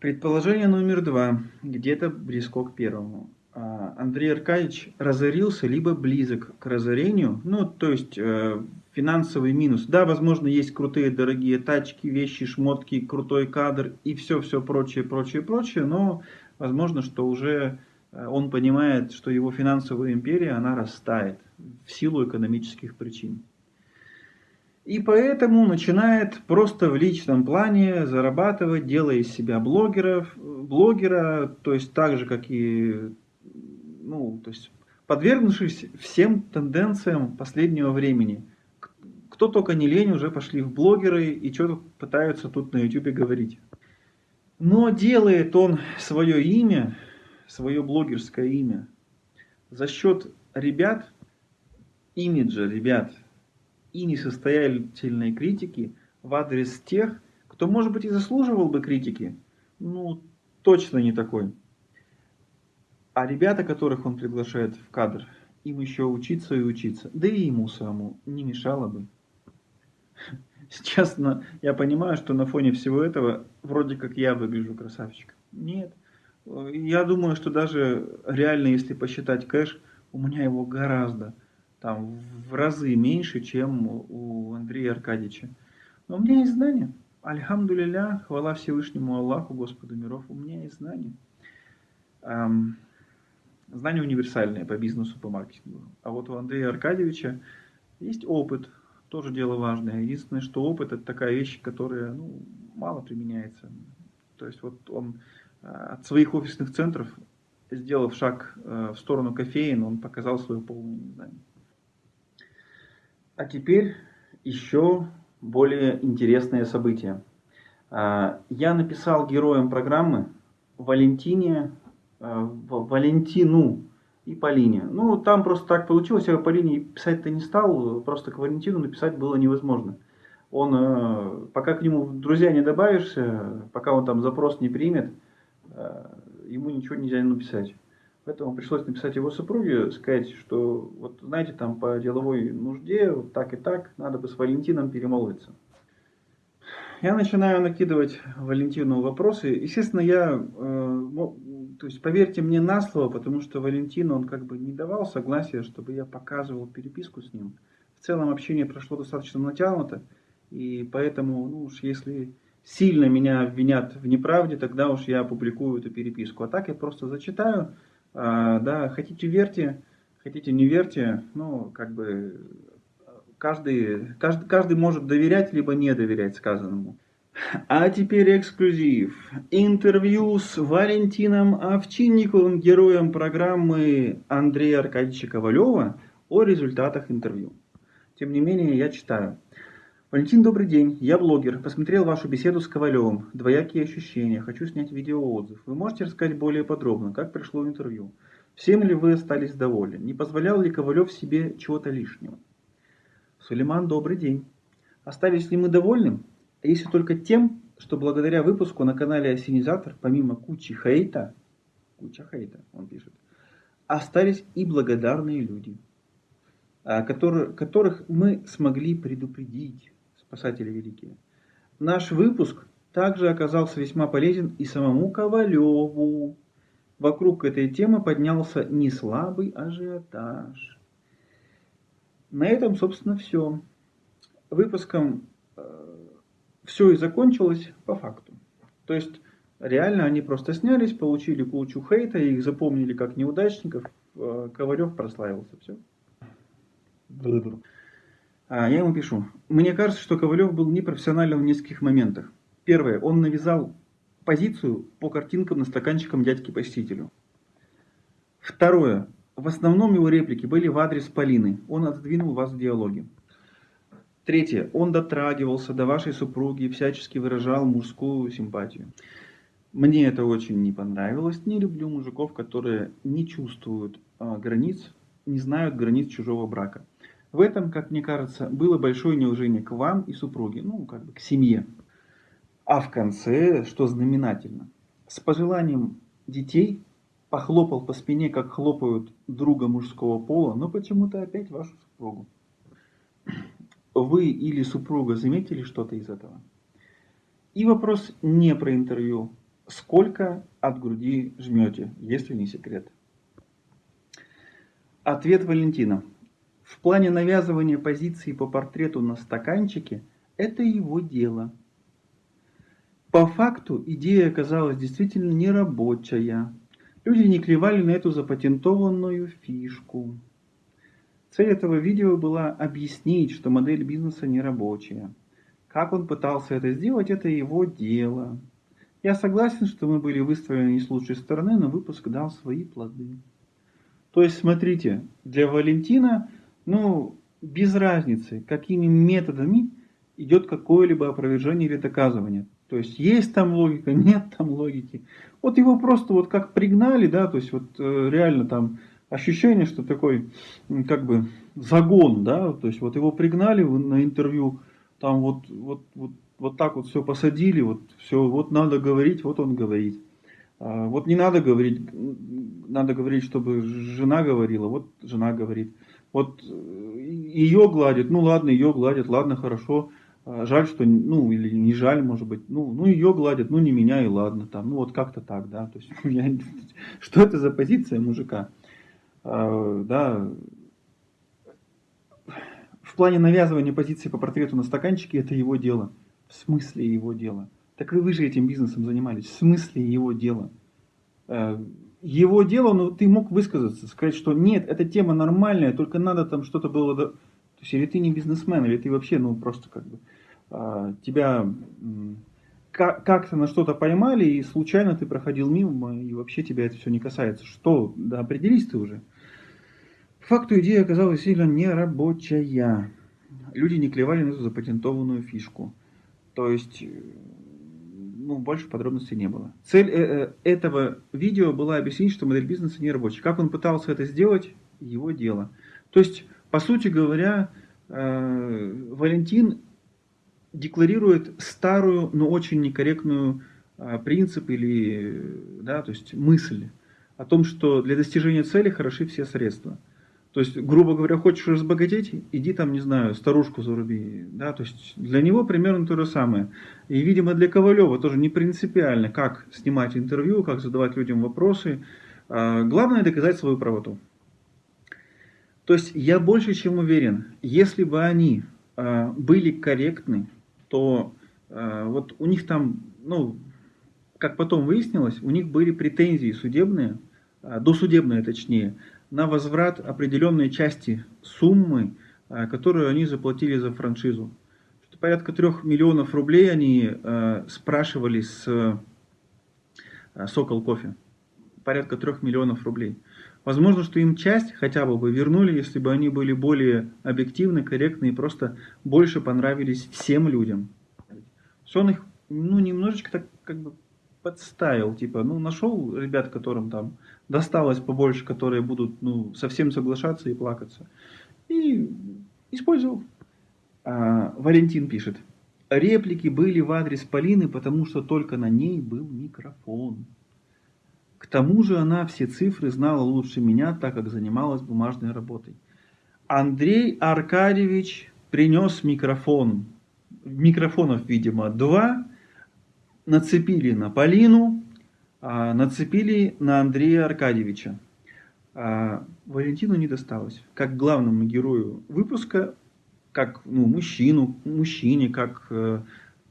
Предположение номер два, где-то близко к первому. А, Андрей Аркадьевич разорился, либо близок к разорению, ну, то есть э, финансовый минус. Да, возможно, есть крутые дорогие тачки, вещи, шмотки, крутой кадр и все-все прочее, прочее, прочее, но возможно, что уже э, он понимает, что его финансовая империя, она растает в силу экономических причин. И поэтому начинает просто в личном плане зарабатывать, делая из себя блогеров, блогера, то есть так же, как и, ну, то есть подвергнувшись всем тенденциям последнего времени – кто только не лень, уже пошли в блогеры и что-то пытаются тут на YouTube говорить. Но делает он свое имя, свое блогерское имя, за счет ребят, имиджа ребят и несостоятельной критики в адрес тех, кто, может быть, и заслуживал бы критики, ну, точно не такой. А ребята, которых он приглашает в кадр, им еще учиться и учиться, да и ему самому не мешало бы. Честно, я понимаю, что на фоне всего этого вроде как я выгляжу красавчиком. Нет. Я думаю, что даже реально, если посчитать кэш, у меня его гораздо, там, в разы меньше, чем у Андрея Аркадьевича. Но у меня есть знания. Альхамдулиля, хвала Всевышнему Аллаху, Господу миров, у меня есть знания. Эм, знания универсальные по бизнесу, по маркетингу. А вот у Андрея Аркадьевича есть опыт, тоже дело важное. Единственное, что опыт это такая вещь, которая ну, мало применяется. То есть вот он э, от своих офисных центров, сделав шаг э, в сторону кофеин, он показал свое полное незнание. А теперь еще более интересное событие. Э, я написал героям программы Валентине, Валентину и Полине. Ну, там просто так получилось, я Полине писать-то не стал, просто к Валентину написать было невозможно. Он, э, пока к нему друзья не добавишься, пока он там запрос не примет, ему ничего нельзя написать. Поэтому пришлось написать его супруге, сказать, что, вот знаете, там по деловой нужде, вот так и так, надо бы с Валентином перемолвиться. Я начинаю накидывать Валентину вопросы. Естественно, я э, то есть поверьте мне на слово, потому что Валентин, он как бы не давал согласия, чтобы я показывал переписку с ним. В целом общение прошло достаточно натянуто, и поэтому, ну уж если сильно меня обвинят в неправде, тогда уж я опубликую эту переписку. А так я просто зачитаю, да, хотите верьте, хотите не верьте, ну, как бы каждый, каждый, каждый может доверять, либо не доверять сказанному. А теперь эксклюзив. Интервью с Валентином Овчинниковым, героем программы Андрея Аркадьевича Ковалева о результатах интервью. Тем не менее, я читаю. Валентин, добрый день. Я блогер. Посмотрел вашу беседу с Ковалевым. Двоякие ощущения. Хочу снять видеоотзыв. Вы можете рассказать более подробно, как прошло интервью? Всем ли вы остались довольны? Не позволял ли Ковалев себе чего-то лишнего? Сулейман, добрый день. Остались ли мы довольны? если только тем, что благодаря выпуску на канале Осенизатор, помимо кучи хейта, куча хейта, он пишет, остались и благодарные люди, а, которые, которых мы смогли предупредить, спасатели великие. Наш выпуск также оказался весьма полезен и самому Ковалеву. Вокруг этой темы поднялся неслабый ажиотаж. На этом, собственно, все. Выпуском э, все и закончилось по факту. То есть реально они просто снялись, получили кучу хейта, их запомнили как неудачников, э, Ковалев прославился, все. А, я ему пишу. Мне кажется, что Ковалев был непрофессиональным в нескольких моментах. Первое, он навязал позицию по картинкам на стаканчикам дядьки-посетителю. Второе, в основном его реплики были в адрес Полины. Он отодвинул вас в диалоге. Третье. Он дотрагивался до вашей супруги и всячески выражал мужскую симпатию. Мне это очень не понравилось. Не люблю мужиков, которые не чувствуют а, границ, не знают границ чужого брака. В этом, как мне кажется, было большое неуважение к вам и супруге, ну, как бы к семье. А в конце, что знаменательно, с пожеланием детей похлопал по спине, как хлопают друга мужского пола, но почему-то опять вашу супругу вы или супруга заметили что-то из этого? И вопрос не про интервью. Сколько от груди жмете, если не секрет? Ответ Валентина. В плане навязывания позиции по портрету на стаканчике – это его дело. По факту идея оказалась действительно нерабочая. Люди не клевали на эту запатентованную фишку. Цель этого видео была объяснить, что модель бизнеса не рабочая. Как он пытался это сделать, это его дело. Я согласен, что мы были выставлены не с лучшей стороны, но выпуск дал свои плоды. То есть, смотрите, для Валентина, ну, без разницы, какими методами идет какое-либо опровержение или доказывание. То есть, есть там логика, нет там логики. Вот его просто вот как пригнали, да, то есть, вот э, реально там ощущение, что такой, как бы, загон, да, то есть вот его пригнали на интервью, там вот, вот, вот, вот так вот все посадили, вот все, вот надо говорить, вот он говорит. А вот не надо говорить, надо говорить, чтобы жена говорила, вот жена говорит. Вот э, ее гладят, ну ладно, ее гладят, ладно, хорошо. А жаль, что, ну, или не жаль, может быть, ну, ну ее гладят, ну не меня и ладно, там, ну вот как-то так, да, то есть, я, что это за позиция мужика? А, да, в плане навязывания позиции по портрету на стаканчике это его дело. В смысле его дело? Так и вы же этим бизнесом занимались. В смысле его дело? Его дело, ну ты мог высказаться, сказать, что нет, эта тема нормальная, только надо там что-то было... То есть или ты не бизнесмен, или ты вообще, ну просто как бы а, тебя как-то на что-то поймали, и случайно ты проходил мимо, и вообще тебя это все не касается. Что? Да определись ты уже. факту идея оказалась сильно нерабочая. Люди не клевали на эту запатентованную фишку. То есть, ну, больше подробностей не было. Цель э, э, этого видео была объяснить, что модель бизнеса не рабочая. Как он пытался это сделать, его дело. То есть, по сути говоря, э, Валентин декларирует старую, но очень некорректную э, принцип или да, то есть мысль о том, что для достижения цели хороши все средства. То есть, грубо говоря, хочешь разбогатеть, иди там, не знаю, старушку заруби. Да? То есть, для него примерно то же самое. И, видимо, для Ковалева тоже не принципиально, как снимать интервью, как задавать людям вопросы. А, главное доказать свою правоту. То есть, я больше чем уверен, если бы они а, были корректны, то а, вот у них там, ну, как потом выяснилось, у них были претензии судебные, досудебные точнее, на возврат определенной части суммы, э, которую они заплатили за франшизу. Порядка трех миллионов рублей они э, спрашивали с э, Сокол Кофе. Порядка трех миллионов рублей. Возможно, что им часть хотя бы бы вернули, если бы они были более объективны, корректны и просто больше понравились всем людям. Он их ну, немножечко так как бы подставил, типа, ну, нашел ребят, которым там досталось побольше, которые будут, ну, совсем соглашаться и плакаться. И использовал. А, Валентин пишет. Реплики были в адрес Полины, потому что только на ней был микрофон. К тому же она все цифры знала лучше меня, так как занималась бумажной работой. Андрей Аркадьевич принес микрофон. Микрофонов, видимо, два нацепили на Полину, а, нацепили на Андрея Аркадьевича. А, Валентину не досталось. Как главному герою выпуска, как ну, мужчину, мужчине, как э,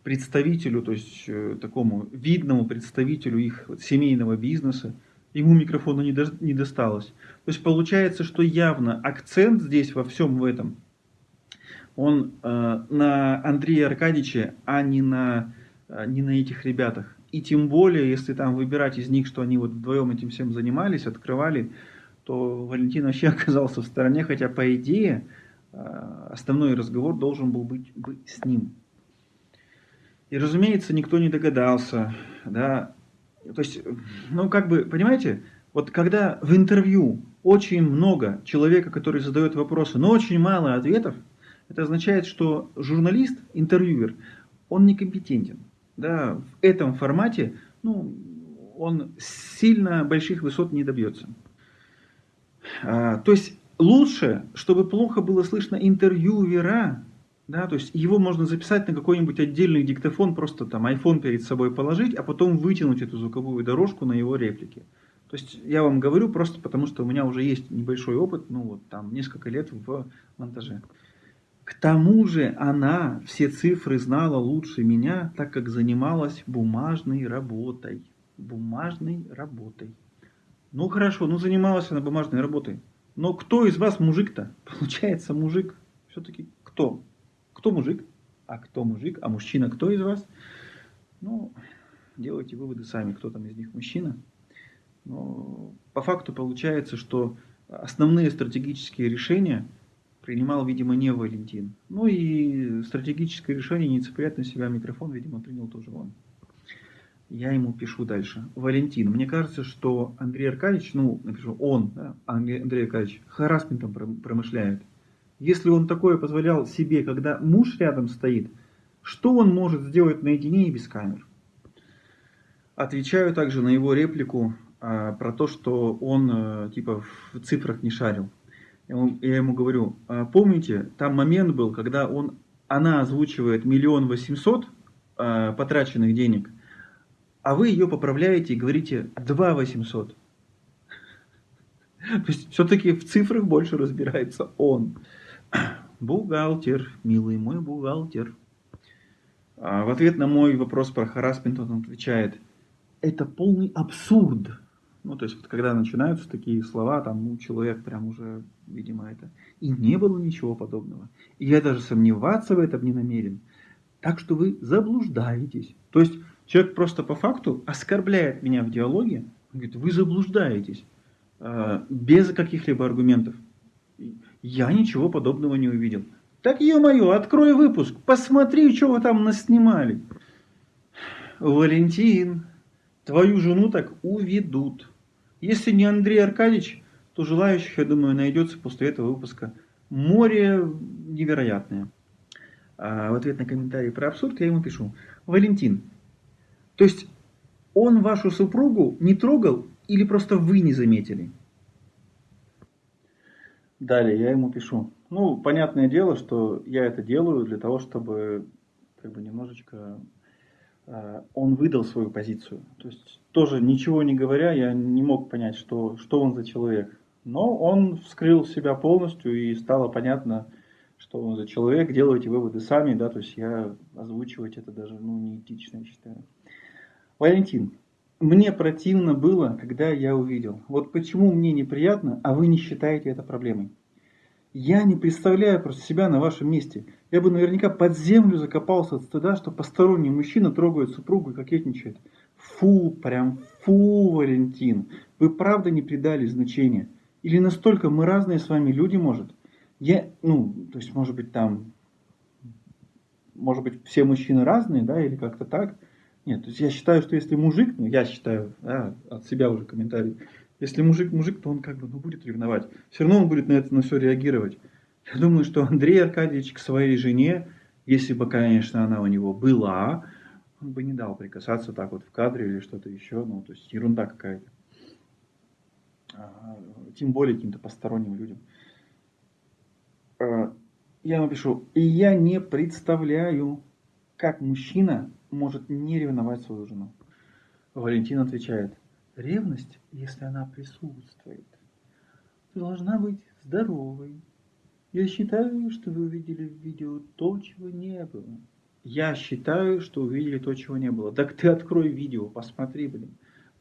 представителю, то есть э, такому видному представителю их семейного бизнеса, ему микрофона не, до, не досталось. То есть получается, что явно акцент здесь во всем в этом, он э, на Андрея Аркадьевича, а не на не на этих ребятах. И тем более, если там выбирать из них, что они вот вдвоем этим всем занимались, открывали, то Валентин вообще оказался в стороне, хотя по идее а, основной разговор должен был быть с ним. И разумеется, никто не догадался, да, то есть, ну как бы, понимаете, вот когда в интервью очень много человека, который задает вопросы, но очень мало ответов, это означает, что журналист, интервьюер, он некомпетентен да, в этом формате, ну, он сильно больших высот не добьется. А, то есть лучше, чтобы плохо было слышно интервьюера, да, то есть его можно записать на какой-нибудь отдельный диктофон, просто там iPhone перед собой положить, а потом вытянуть эту звуковую дорожку на его реплики. То есть я вам говорю просто потому, что у меня уже есть небольшой опыт, ну вот там несколько лет в монтаже. К тому же она все цифры знала лучше меня, так как занималась бумажной работой. Бумажной работой. Ну хорошо, ну занималась она бумажной работой. Но кто из вас мужик-то? Получается мужик. Все-таки кто? Кто мужик? А кто мужик? А мужчина кто из вас? Ну, делайте выводы сами, кто там из них мужчина. Но по факту получается, что основные стратегические решения – принимал, видимо, не Валентин. Ну и стратегическое решение не цеплять на себя микрофон, видимо, принял тоже он. Я ему пишу дальше. Валентин, мне кажется, что Андрей Аркадьевич, ну, напишу, он, да, Андрей, Аркадьевич, харасментом промышляет. Если он такое позволял себе, когда муж рядом стоит, что он может сделать наедине и без камер? Отвечаю также на его реплику а, про то, что он а, типа в цифрах не шарил. Я ему говорю, «А помните, там момент был, когда он, она озвучивает миллион восемьсот а, потраченных денег, а вы ее поправляете и говорите 2 800. То есть все-таки в цифрах больше разбирается он. Бухгалтер, милый мой бухгалтер. А в ответ на мой вопрос про харасмент он отвечает, это полный абсурд. Ну, то есть, вот, когда начинаются такие слова, там, ну, человек прям уже, видимо, это... И не было ничего подобного. И я даже сомневаться в этом не намерен. Так что вы заблуждаетесь. То есть, человек просто по факту оскорбляет меня в диалоге. Он говорит, вы заблуждаетесь. Э, без каких-либо аргументов. Я ничего подобного не увидел. Так, ё-моё, открой выпуск, посмотри, что вы там наснимали. Валентин, твою жену так уведут. Если не Андрей Аркадьевич, то желающих, я думаю, найдется после этого выпуска море невероятное. А в ответ на комментарий про абсурд я ему пишу. Валентин, то есть он вашу супругу не трогал или просто вы не заметили? Далее я ему пишу. Ну, понятное дело, что я это делаю для того, чтобы как бы немножечко э, он выдал свою позицию. То есть тоже ничего не говоря, я не мог понять, что, что он за человек. Но он вскрыл себя полностью и стало понятно, что он за человек. Делайте выводы сами, да, то есть я озвучивать это даже ну, неэтично, я считаю. Валентин, мне противно было, когда я увидел. Вот почему мне неприятно, а вы не считаете это проблемой. Я не представляю просто себя на вашем месте. Я бы наверняка под землю закопался от стыда, что посторонний мужчина трогает супругу и кокетничает. Фу, прям фу, Валентин. Вы правда не придали значения? Или настолько мы разные с вами люди, может? Я, ну, то есть, может быть, там, может быть, все мужчины разные, да, или как-то так. Нет, то есть я считаю, что если мужик, ну я считаю, да, от себя уже комментарий, если мужик мужик, то он как бы ну, будет ревновать. Все равно он будет на это на все реагировать. Я думаю, что Андрей Аркадьевич к своей жене, если бы, конечно, она у него была, он бы не дал прикасаться так вот в кадре или что-то еще. Ну, то есть ерунда какая-то. А, тем более каким-то посторонним людям. А, я напишу, и я не представляю, как мужчина может не ревновать свою жену? Валентин отвечает, ревность, если она присутствует, должна быть здоровой. Я считаю, что вы увидели в видео то, чего не было. Я считаю, что увидели то, чего не было. Так ты открой видео, посмотри, блин.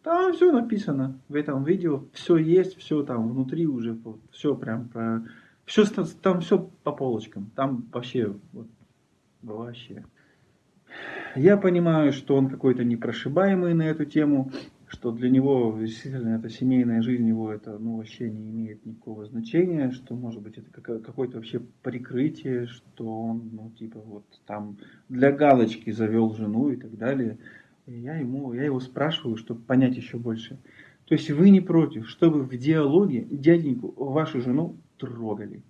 Там все написано в этом видео, все есть, все там внутри уже, все прям про... Все, там все по полочкам, там вообще, вот, вообще. Я понимаю, что он какой-то непрошибаемый на эту тему, что для него действительно эта семейная жизнь его это ну, вообще не имеет никакого значения, что может быть это какое-то вообще прикрытие, что он ну типа вот там для галочки завел жену и так далее. Я ему, я его спрашиваю, чтобы понять еще больше. То есть вы не против, чтобы в диалоге дяденьку вашу жену трогали?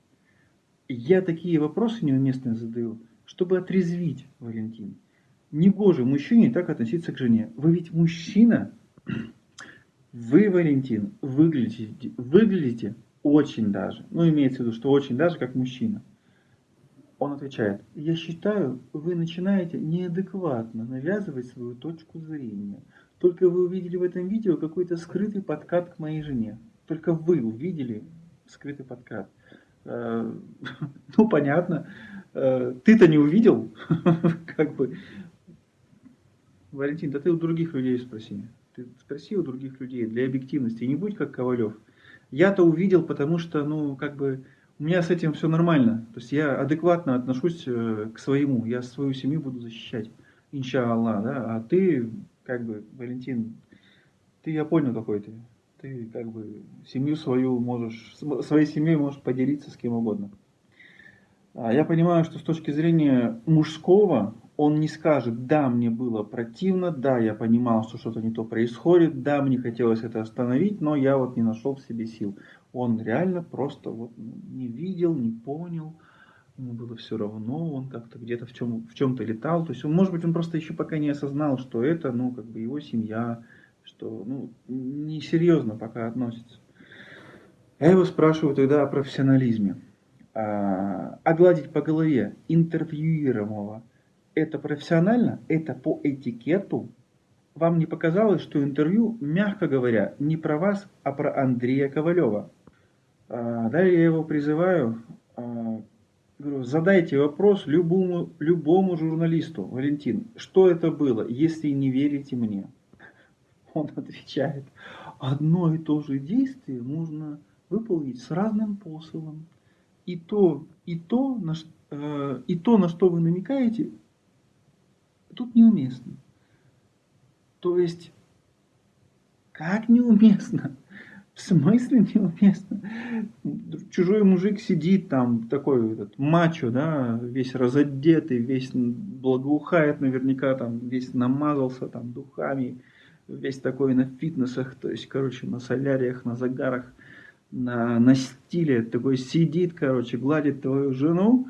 Я такие вопросы неуместные задаю, чтобы отрезвить Валентина. Не гоже мужчине так относиться к жене. Вы ведь мужчина. Вы, Валентин, выглядите, выглядите очень даже. Ну, имеется в виду, что очень даже как мужчина. Он отвечает, я считаю, вы начинаете неадекватно навязывать свою точку зрения. Только вы увидели в этом видео какой-то скрытый подкат к моей жене. Только вы увидели скрытый подкат. Э, ну, понятно. Э, ты-то не увидел. Как бы Валентин, да ты у других людей спроси. Ты спроси у других людей для объективности. Не будь как Ковалев. Я-то увидел, потому что, ну, как бы, у меня с этим все нормально. То есть я адекватно отношусь э, к своему. Я свою семью буду защищать. Иншаллах, да. А ты, как бы, Валентин, ты, я понял, какой ты. Ты, как бы, семью свою можешь, своей семьей можешь поделиться с кем угодно. А я понимаю, что с точки зрения мужского, он не скажет, да, мне было противно, да, я понимал, что что-то не то происходит, да, мне хотелось это остановить, но я вот не нашел в себе сил. Он реально просто вот не видел, не понял, ему было все равно, он как-то где-то в, чем, в чем-то летал. То есть, он, может быть, он просто еще пока не осознал, что это, ну, как бы его семья, что, ну, несерьезно пока относится. Я его спрашиваю тогда о профессионализме. А, огладить по голове интервьюируемого – это профессионально, это по этикету. Вам не показалось, что интервью, мягко говоря, не про вас, а про Андрея Ковалева? А, далее я его призываю, а, говорю, задайте вопрос любому, любому журналисту, Валентин, что это было, если не верите мне? Он отвечает, одно и то же действие можно выполнить с разным посылом. И то, и то, на, э, и то, на что вы намекаете, тут неуместно. То есть, как неуместно? В смысле неуместно? Чужой мужик сидит там, такой этот мачо, да, весь разодетый, весь благоухает наверняка, там весь намазался там духами, весь такой на фитнесах, то есть, короче, на соляриях, на загарах, на, на стиле, такой сидит, короче, гладит твою жену,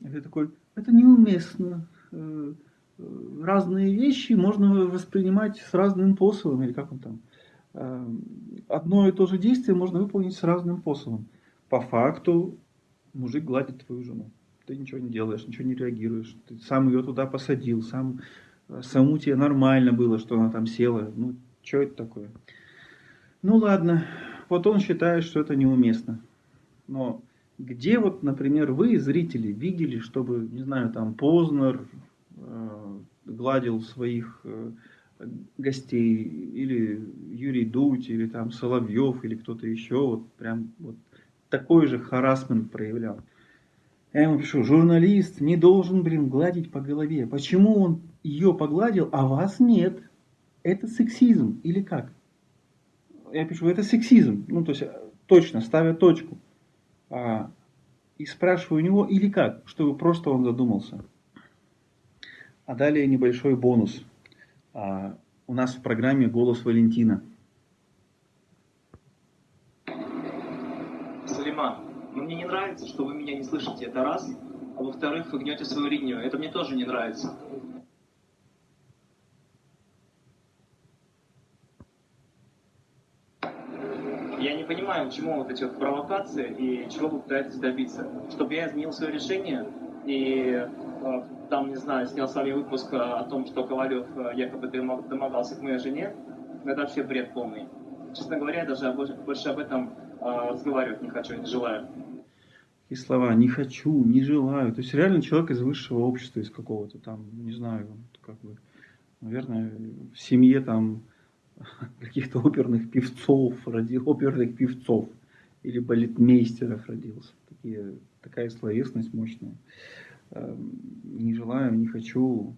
и ты такой, это неуместно, э, э, разные вещи можно воспринимать с разным способом, или как он там, одно и то же действие можно выполнить с разным способом. По факту мужик гладит твою жену. Ты ничего не делаешь, ничего не реагируешь. Ты сам ее туда посадил, сам, э, саму тебе нормально было, что она там села. Ну, что это такое? Ну ладно, вот он считает, что это неуместно. Но где вот, например, вы, зрители, видели, чтобы, не знаю, там Познер э, гладил своих э, гостей, или Юрий Дудь, или там Соловьев, или кто-то еще, вот прям вот такой же харасмент проявлял. Я ему пишу, журналист не должен, блин, гладить по голове. Почему он ее погладил, а вас нет? Это сексизм или как? Я пишу, это сексизм. Ну, то есть, точно, ставя точку. А, и спрашиваю у него, или как, чтобы просто он задумался. А далее небольшой бонус. А, у нас в программе «Голос Валентина». Салиман, ну мне не нравится, что вы меня не слышите, это раз. А во-вторых, вы гнете свою линию, это мне тоже не нравится. Я не понимаю, чему вот эти вот провокации и чего вы пытаетесь добиться. Чтобы я изменил свое решение и э, там, не знаю, снял с вами выпуск э, о том, что Ковалев э, якобы домогался к моей жене, это вообще бред полный. Честно говоря, я даже больше об этом разговаривать не хочу, не желаю. И слова «не хочу», «не желаю». То есть реально человек из высшего общества, из какого-то там, не знаю, как бы, наверное, в семье там каких-то оперных певцов, ради оперных певцов или балетмейстеров родился. Такие, такая словесность мощная. Эм, не желаю, не хочу.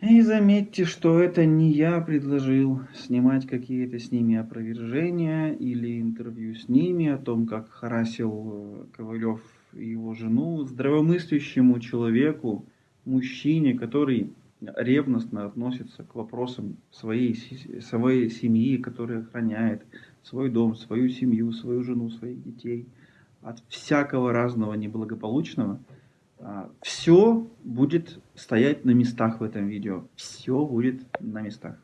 И заметьте, что это не я предложил снимать какие-то с ними опровержения или интервью с ними о том, как харасил э, Ковалев его жену, здравомыслящему человеку, мужчине, который ревностно относится к вопросам своей, своей семьи, который охраняет свой дом, свою семью, свою жену, своих детей – от всякого разного неблагополучного, а, все будет стоять на местах в этом видео. Все будет на местах.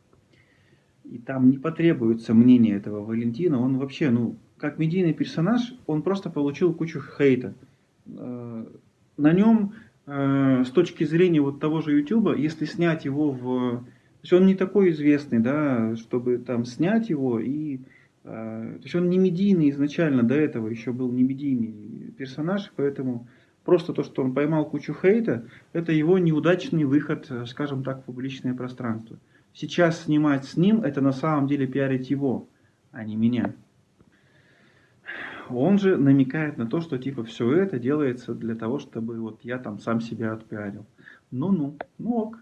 И там не потребуется мнение этого Валентина. Он вообще, ну, как медийный персонаж, он просто получил кучу хейта. А, на нем, а, с точки зрения вот того же YouTube, если снять его в... То есть он не такой известный, да, чтобы там снять его и то есть он не медийный изначально, до этого еще был не медийный персонаж, поэтому просто то, что он поймал кучу хейта, это его неудачный выход, скажем так, в публичное пространство. Сейчас снимать с ним, это на самом деле пиарить его, а не меня. Он же намекает на то, что типа все это делается для того, чтобы вот я там сам себя отпиарил. Ну-ну, ну ок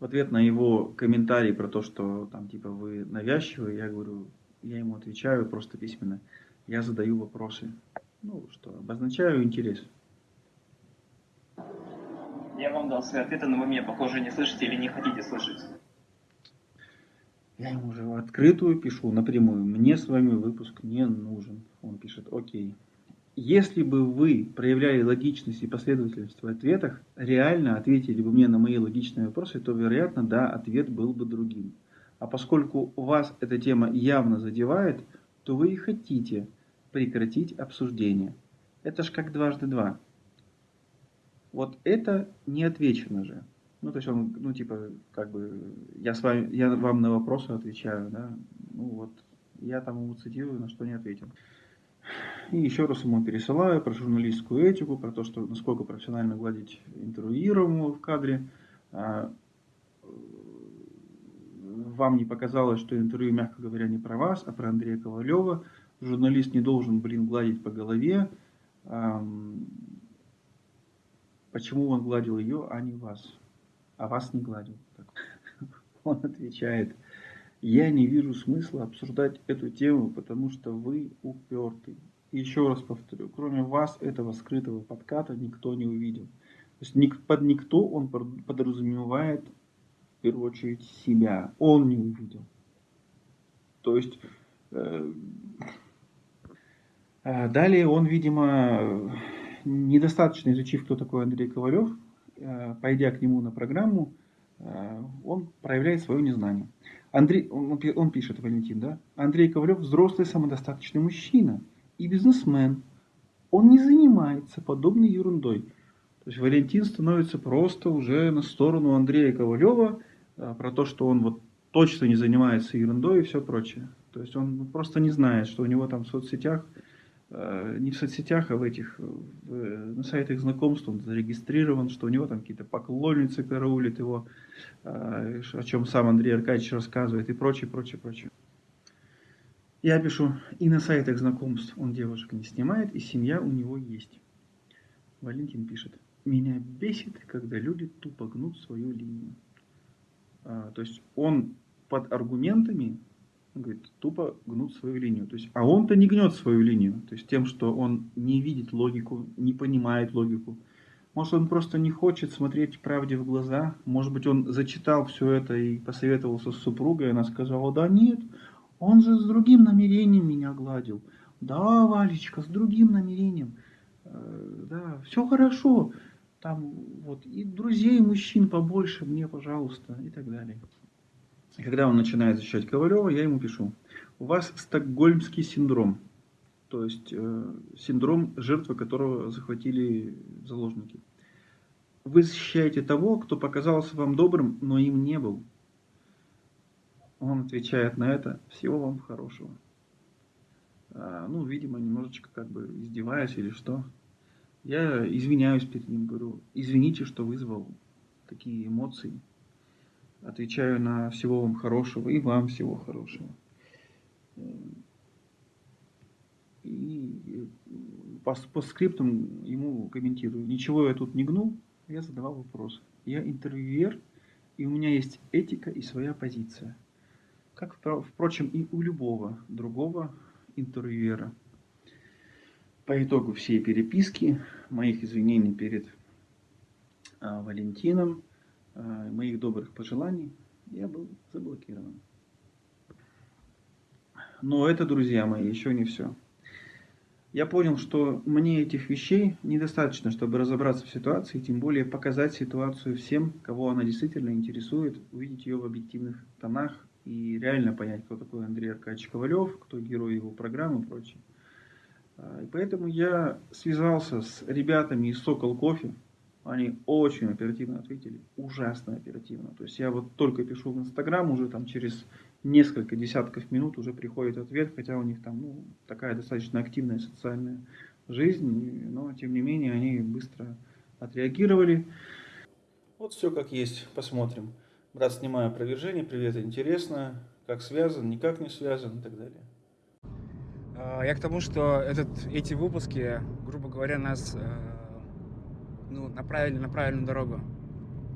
в ответ на его комментарий про то, что там типа вы навязчивые, я говорю, я ему отвечаю просто письменно. Я задаю вопросы, ну что, обозначаю интерес. Я вам дал свои ответы, но вы меня, похоже, не слышите или не хотите слышать. Я ему уже в открытую пишу, напрямую. Мне с вами выпуск не нужен. Он пишет, окей. Если бы вы проявляли логичность и последовательность в ответах, реально ответили бы мне на мои логичные вопросы, то, вероятно, да, ответ был бы другим. А поскольку вас эта тема явно задевает, то вы и хотите прекратить обсуждение. Это ж как дважды два. Вот это не отвечено же. Ну, то есть он, ну, типа, как бы, я, с вами, я вам на вопросы отвечаю, да. Ну, вот, я там ему цитирую, на что не ответил. И еще раз ему пересылаю про журналистскую этику, про то, что насколько профессионально гладить интервьюируемого в кадре. А, вам не показалось, что интервью, мягко говоря, не про вас, а про Андрея Ковалева. Журналист не должен, блин, гладить по голове. Почему он гладил ее, а не вас? А вас не гладил. Он отвечает, Я не вижу смысла обсуждать эту тему, потому что вы упертый. Еще раз повторю, кроме вас этого скрытого подката никто не увидел. То есть под никто он подразумевает в первую очередь себя. Он не увидел. То есть э, э, далее он, видимо, недостаточно изучив, кто такой Андрей Ковалев, э, пойдя к нему на программу, э, он проявляет свое незнание. Андрей, он, он пишет, Валентин, да? Андрей Ковалев взрослый самодостаточный мужчина и бизнесмен. Он не занимается подобной ерундой. То есть Валентин становится просто уже на сторону Андрея Ковалева э, про то, что он вот точно не занимается ерундой и все прочее. То есть он просто не знает, что у него там в соцсетях, э, не в соцсетях, а в этих, в, на сайтах знакомств он зарегистрирован, что у него там какие-то поклонницы караулят его, э, о чем сам Андрей Аркадьевич рассказывает и прочее, прочее, прочее. Я пишу, и на сайтах знакомств он девушек не снимает, и семья у него есть. Валентин пишет, меня бесит, когда люди тупо гнут свою линию. А, то есть он под аргументами говорит, тупо гнут свою линию. То есть, а он-то не гнет свою линию. То есть тем, что он не видит логику, не понимает логику. Может, он просто не хочет смотреть правде в глаза. Может быть, он зачитал все это и посоветовался с супругой. И она сказала, да нет, он же с другим намерением меня гладил. Да, Валечка, с другим намерением. Э, да, все хорошо. Там вот и друзей мужчин побольше мне, пожалуйста, и так далее. И когда он начинает защищать Ковалева, я ему пишу. У вас стокгольмский синдром. То есть э, синдром жертвы, которого захватили заложники. Вы защищаете того, кто показался вам добрым, но им не был. Он отвечает на это, всего вам хорошего. А, ну, видимо, немножечко как бы издеваясь или что. Я извиняюсь перед ним, говорю, извините, что вызвал такие эмоции. Отвечаю на всего вам хорошего и вам всего хорошего. И по, по скриптам ему комментирую. Ничего я тут не гнул, я задавал вопрос. Я интервьюер, и у меня есть этика и своя позиция. Как, впрочем, и у любого другого интервьюера. По итогу всей переписки, моих извинений перед а, Валентином, а, моих добрых пожеланий, я был заблокирован. Но это, друзья мои, еще не все. Я понял, что мне этих вещей недостаточно, чтобы разобраться в ситуации, тем более показать ситуацию всем, кого она действительно интересует, увидеть ее в объективных тонах и реально понять, кто такой Андрей Аркадьевич Ковалев, кто герой его программы и прочее. А, и поэтому я связался с ребятами из Сокол Кофе. Они очень оперативно ответили, ужасно оперативно. То есть я вот только пишу в Инстаграм, уже там через несколько десятков минут уже приходит ответ, хотя у них там ну, такая достаточно активная социальная жизнь, но тем не менее они быстро отреагировали. Вот все как есть, посмотрим. Брат, снимаю опровержение, привет, интересно, как связан, никак не связан и так далее. А, я к тому, что этот, эти выпуски, грубо говоря, нас э, ну, направили на правильную дорогу.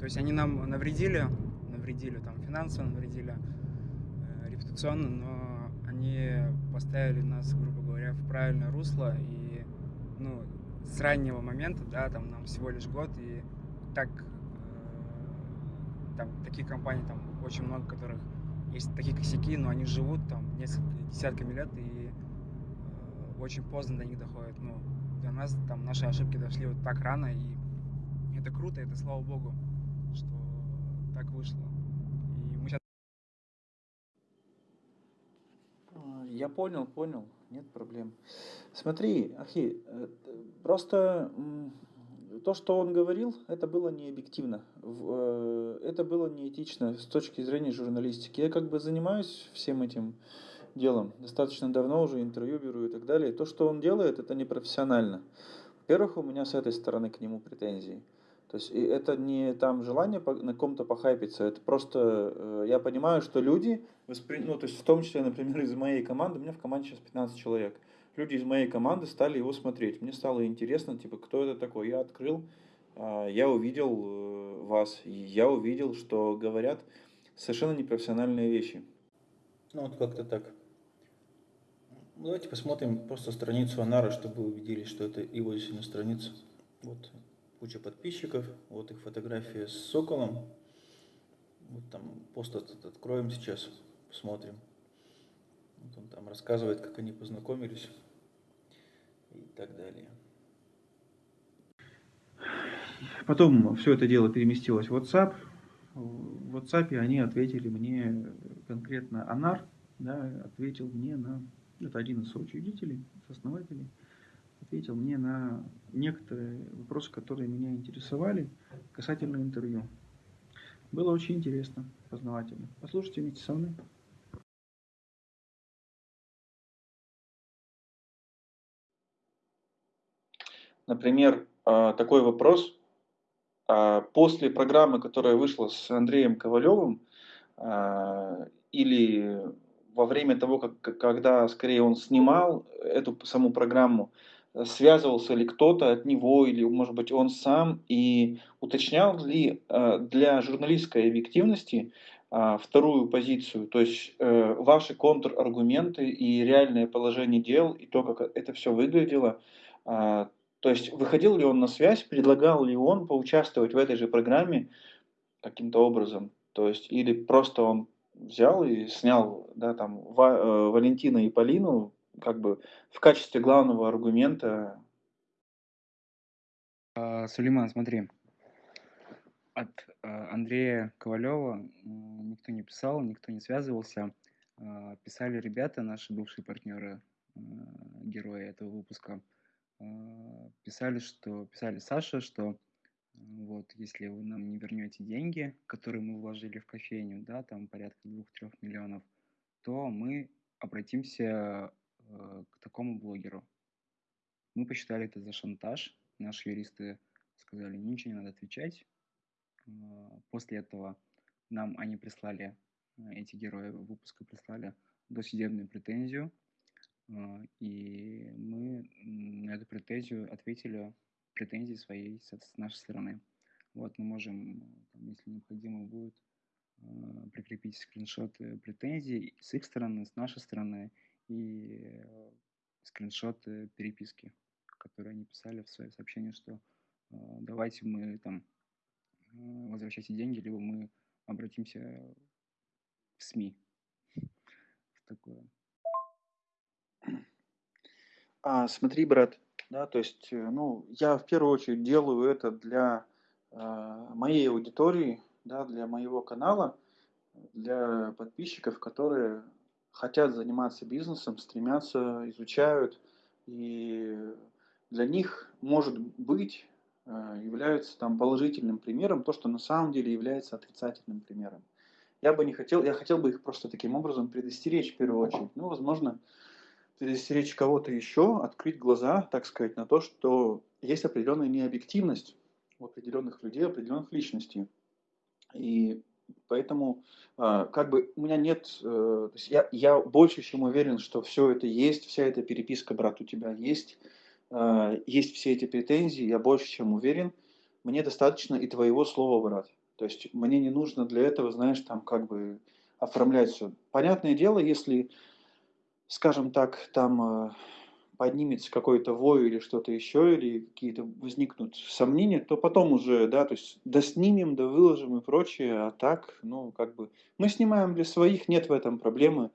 То есть они нам навредили, навредили там финансово, навредили э, репутационно, но они поставили нас, грубо говоря, в правильное русло. И ну, с раннего момента, да, там нам всего лишь год, и так там таких компаний там очень много, которых есть такие косяки, но они живут там несколько десятками лет и очень поздно до них доходит. Ну, для нас там наши ошибки дошли вот так рано, и это круто, это слава богу, что так вышло. И мы сейчас... А, я понял, понял, нет проблем. Смотри, Ахи, э, просто то, что он говорил, это было не объективно. Э, это было неэтично с точки зрения журналистики. Я как бы занимаюсь всем этим делом достаточно давно уже интервью беру и так далее. И то, что он делает, это непрофессионально. Во-первых, у меня с этой стороны к нему претензии. То есть это не там желание на ком-то похайпиться, это просто э, я понимаю, что люди, воспри... ну то есть в том числе, например, из моей команды, у меня в команде сейчас 15 человек, люди из моей команды стали его смотреть. Мне стало интересно, типа, кто это такой. Я открыл, э, я увидел э, вас, я увидел, что говорят совершенно непрофессиональные вещи. Ну вот как-то так. Давайте посмотрим просто страницу Анара, чтобы вы убедились, что это его действительно страница. Вот куча подписчиков, вот их фотография с соколом. Вот там пост этот откроем сейчас, посмотрим. Вот он там рассказывает, как они познакомились и так далее. Потом все это дело переместилось в WhatsApp. В WhatsApp они ответили мне конкретно Анар, да, ответил мне на, это один из соучредителей, основателей, ответил мне на некоторые вопросы, которые меня интересовали касательно интервью. Было очень интересно, познавательно. Послушайте вместе со мной. Например, а, такой вопрос. А, после программы, которая вышла с Андреем Ковалевым, а, или во время того, как, когда скорее он снимал эту саму программу, связывался ли кто-то от него, или, может быть, он сам, и уточнял ли для журналистской объективности вторую позицию, то есть э, ваши контраргументы и реальное положение дел, и то, как это все выглядело, то есть выходил ли он на связь, предлагал ли он поучаствовать в этой же программе каким-то образом. То есть или просто он взял и снял да, там, Ва, э, Валентина и Полину как бы в качестве главного аргумента. А, Сулейман, смотри, от а, Андрея Ковалева никто не писал, никто не связывался. А, писали ребята, наши бывшие партнеры, а, герои этого выпуска. А, писали, что писали Саша, что вот если вы нам не вернете деньги, которые мы вложили в кофейню, да, там порядка 2-3 миллионов, то мы обратимся э, к такому блогеру. Мы посчитали это за шантаж. Наши юристы сказали, ничего не надо отвечать. Э, после этого нам они прислали, э, эти герои выпуска прислали досудебную претензию а, и претензию ответили претензии своей с нашей стороны. Вот мы можем, если необходимо будет, а, прикрепить скриншоты претензий с их стороны, с нашей стороны и скриншоты переписки, которые они писали в свои сообщения, что давайте мы там возвращайте деньги, либо мы обратимся в СМИ. В такое. А, смотри, брат, да, то есть, э, ну, я в первую очередь делаю это для э, моей аудитории, да, для моего канала, для подписчиков, которые хотят заниматься бизнесом, стремятся, изучают, и для них, может быть, э, является там положительным примером то, что на самом деле является отрицательным примером. Я бы не хотел, я хотел бы их просто таким образом предостеречь в первую очередь. Ну, возможно, предостеречь кого-то еще, открыть глаза, так сказать, на то, что есть определенная необъективность у определенных людей, определенных личностей. И поэтому а, как бы у меня нет, э, то есть я, я больше чем уверен, что все это есть, вся эта переписка, брат, у тебя есть, а, есть все эти претензии, я больше чем уверен, мне достаточно и твоего слова, брат. То есть мне не нужно для этого, знаешь, там как бы оформлять все. Понятное дело, если скажем так, там э, поднимется какой-то вой или что-то еще, или какие-то возникнут сомнения, то потом уже, да, то есть да снимем, да выложим и прочее, а так, ну, как бы, мы снимаем для своих, нет в этом проблемы,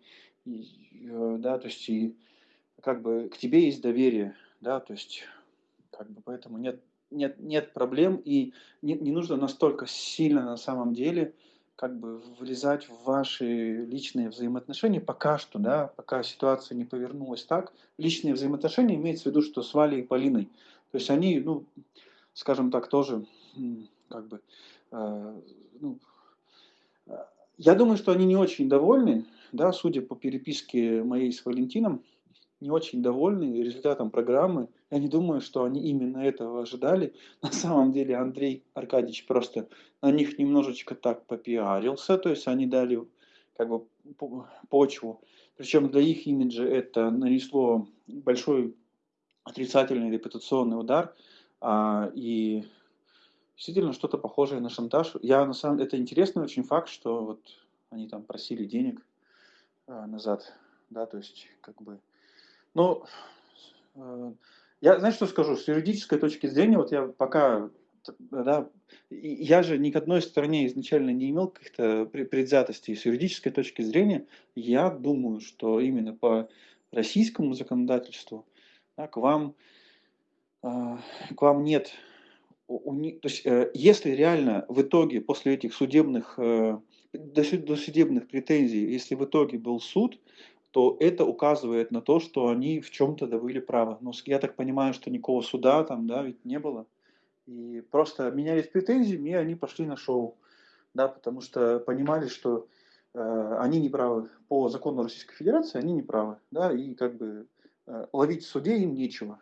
и, э, да, то есть и как бы к тебе есть доверие, да, то есть как бы поэтому нет, нет, нет проблем и не, не нужно настолько сильно на самом деле как бы влезать в ваши личные взаимоотношения пока что, да, пока ситуация не повернулась так. Личные взаимоотношения имеется в виду, что с Валей и Полиной. То есть они, ну, скажем так, тоже, как бы, э, ну, я думаю, что они не очень довольны, да, судя по переписке моей с Валентином, не очень довольны результатом программы. Я не думаю, что они именно этого ожидали. На самом деле Андрей Аркадьевич просто на них немножечко так попиарился, то есть они дали как бы почву. Причем для их имиджа это нанесло большой отрицательный репутационный удар. А, и действительно что-то похожее на шантаж. Я на самом это интересный очень факт, что вот они там просили денег а, назад, да, то есть как бы, ну, э, я, знаешь, что скажу, с юридической точки зрения, вот я пока, да, я же ни к одной стороне изначально не имел каких-то предвзятостей. С юридической точки зрения, я думаю, что именно по российскому законодательству да, к вам а, к вам нет то есть, э, если реально в итоге после этих судебных, э, до судебных претензий, если в итоге был суд, то это указывает на то, что они в чем-то добыли право. Но я так понимаю, что никакого суда там, да, ведь не было. И просто менялись претензиями, и они пошли на шоу. Да, потому что понимали, что э, они не правы. По закону Российской Федерации они не правы. Да, и как бы э, ловить в суде им нечего.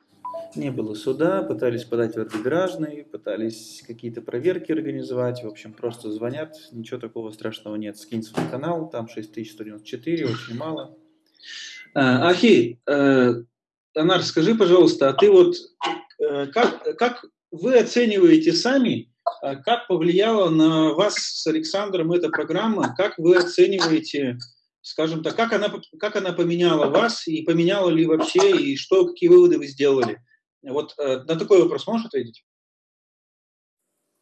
Не было суда, пытались подать в арбитражный, пытались какие-то проверки организовать. В общем, просто звонят, ничего такого страшного нет. Скинь свой канал, там 6194, очень мало. А, Ахи, э, Анар, скажи, пожалуйста, а ты вот э, как, как вы оцениваете сами, э, как повлияла на вас с Александром эта программа, как вы оцениваете скажем так, как она, как она поменяла вас, и поменяла ли вообще, и что, какие выводы вы сделали? Вот э, на такой вопрос можешь ответить?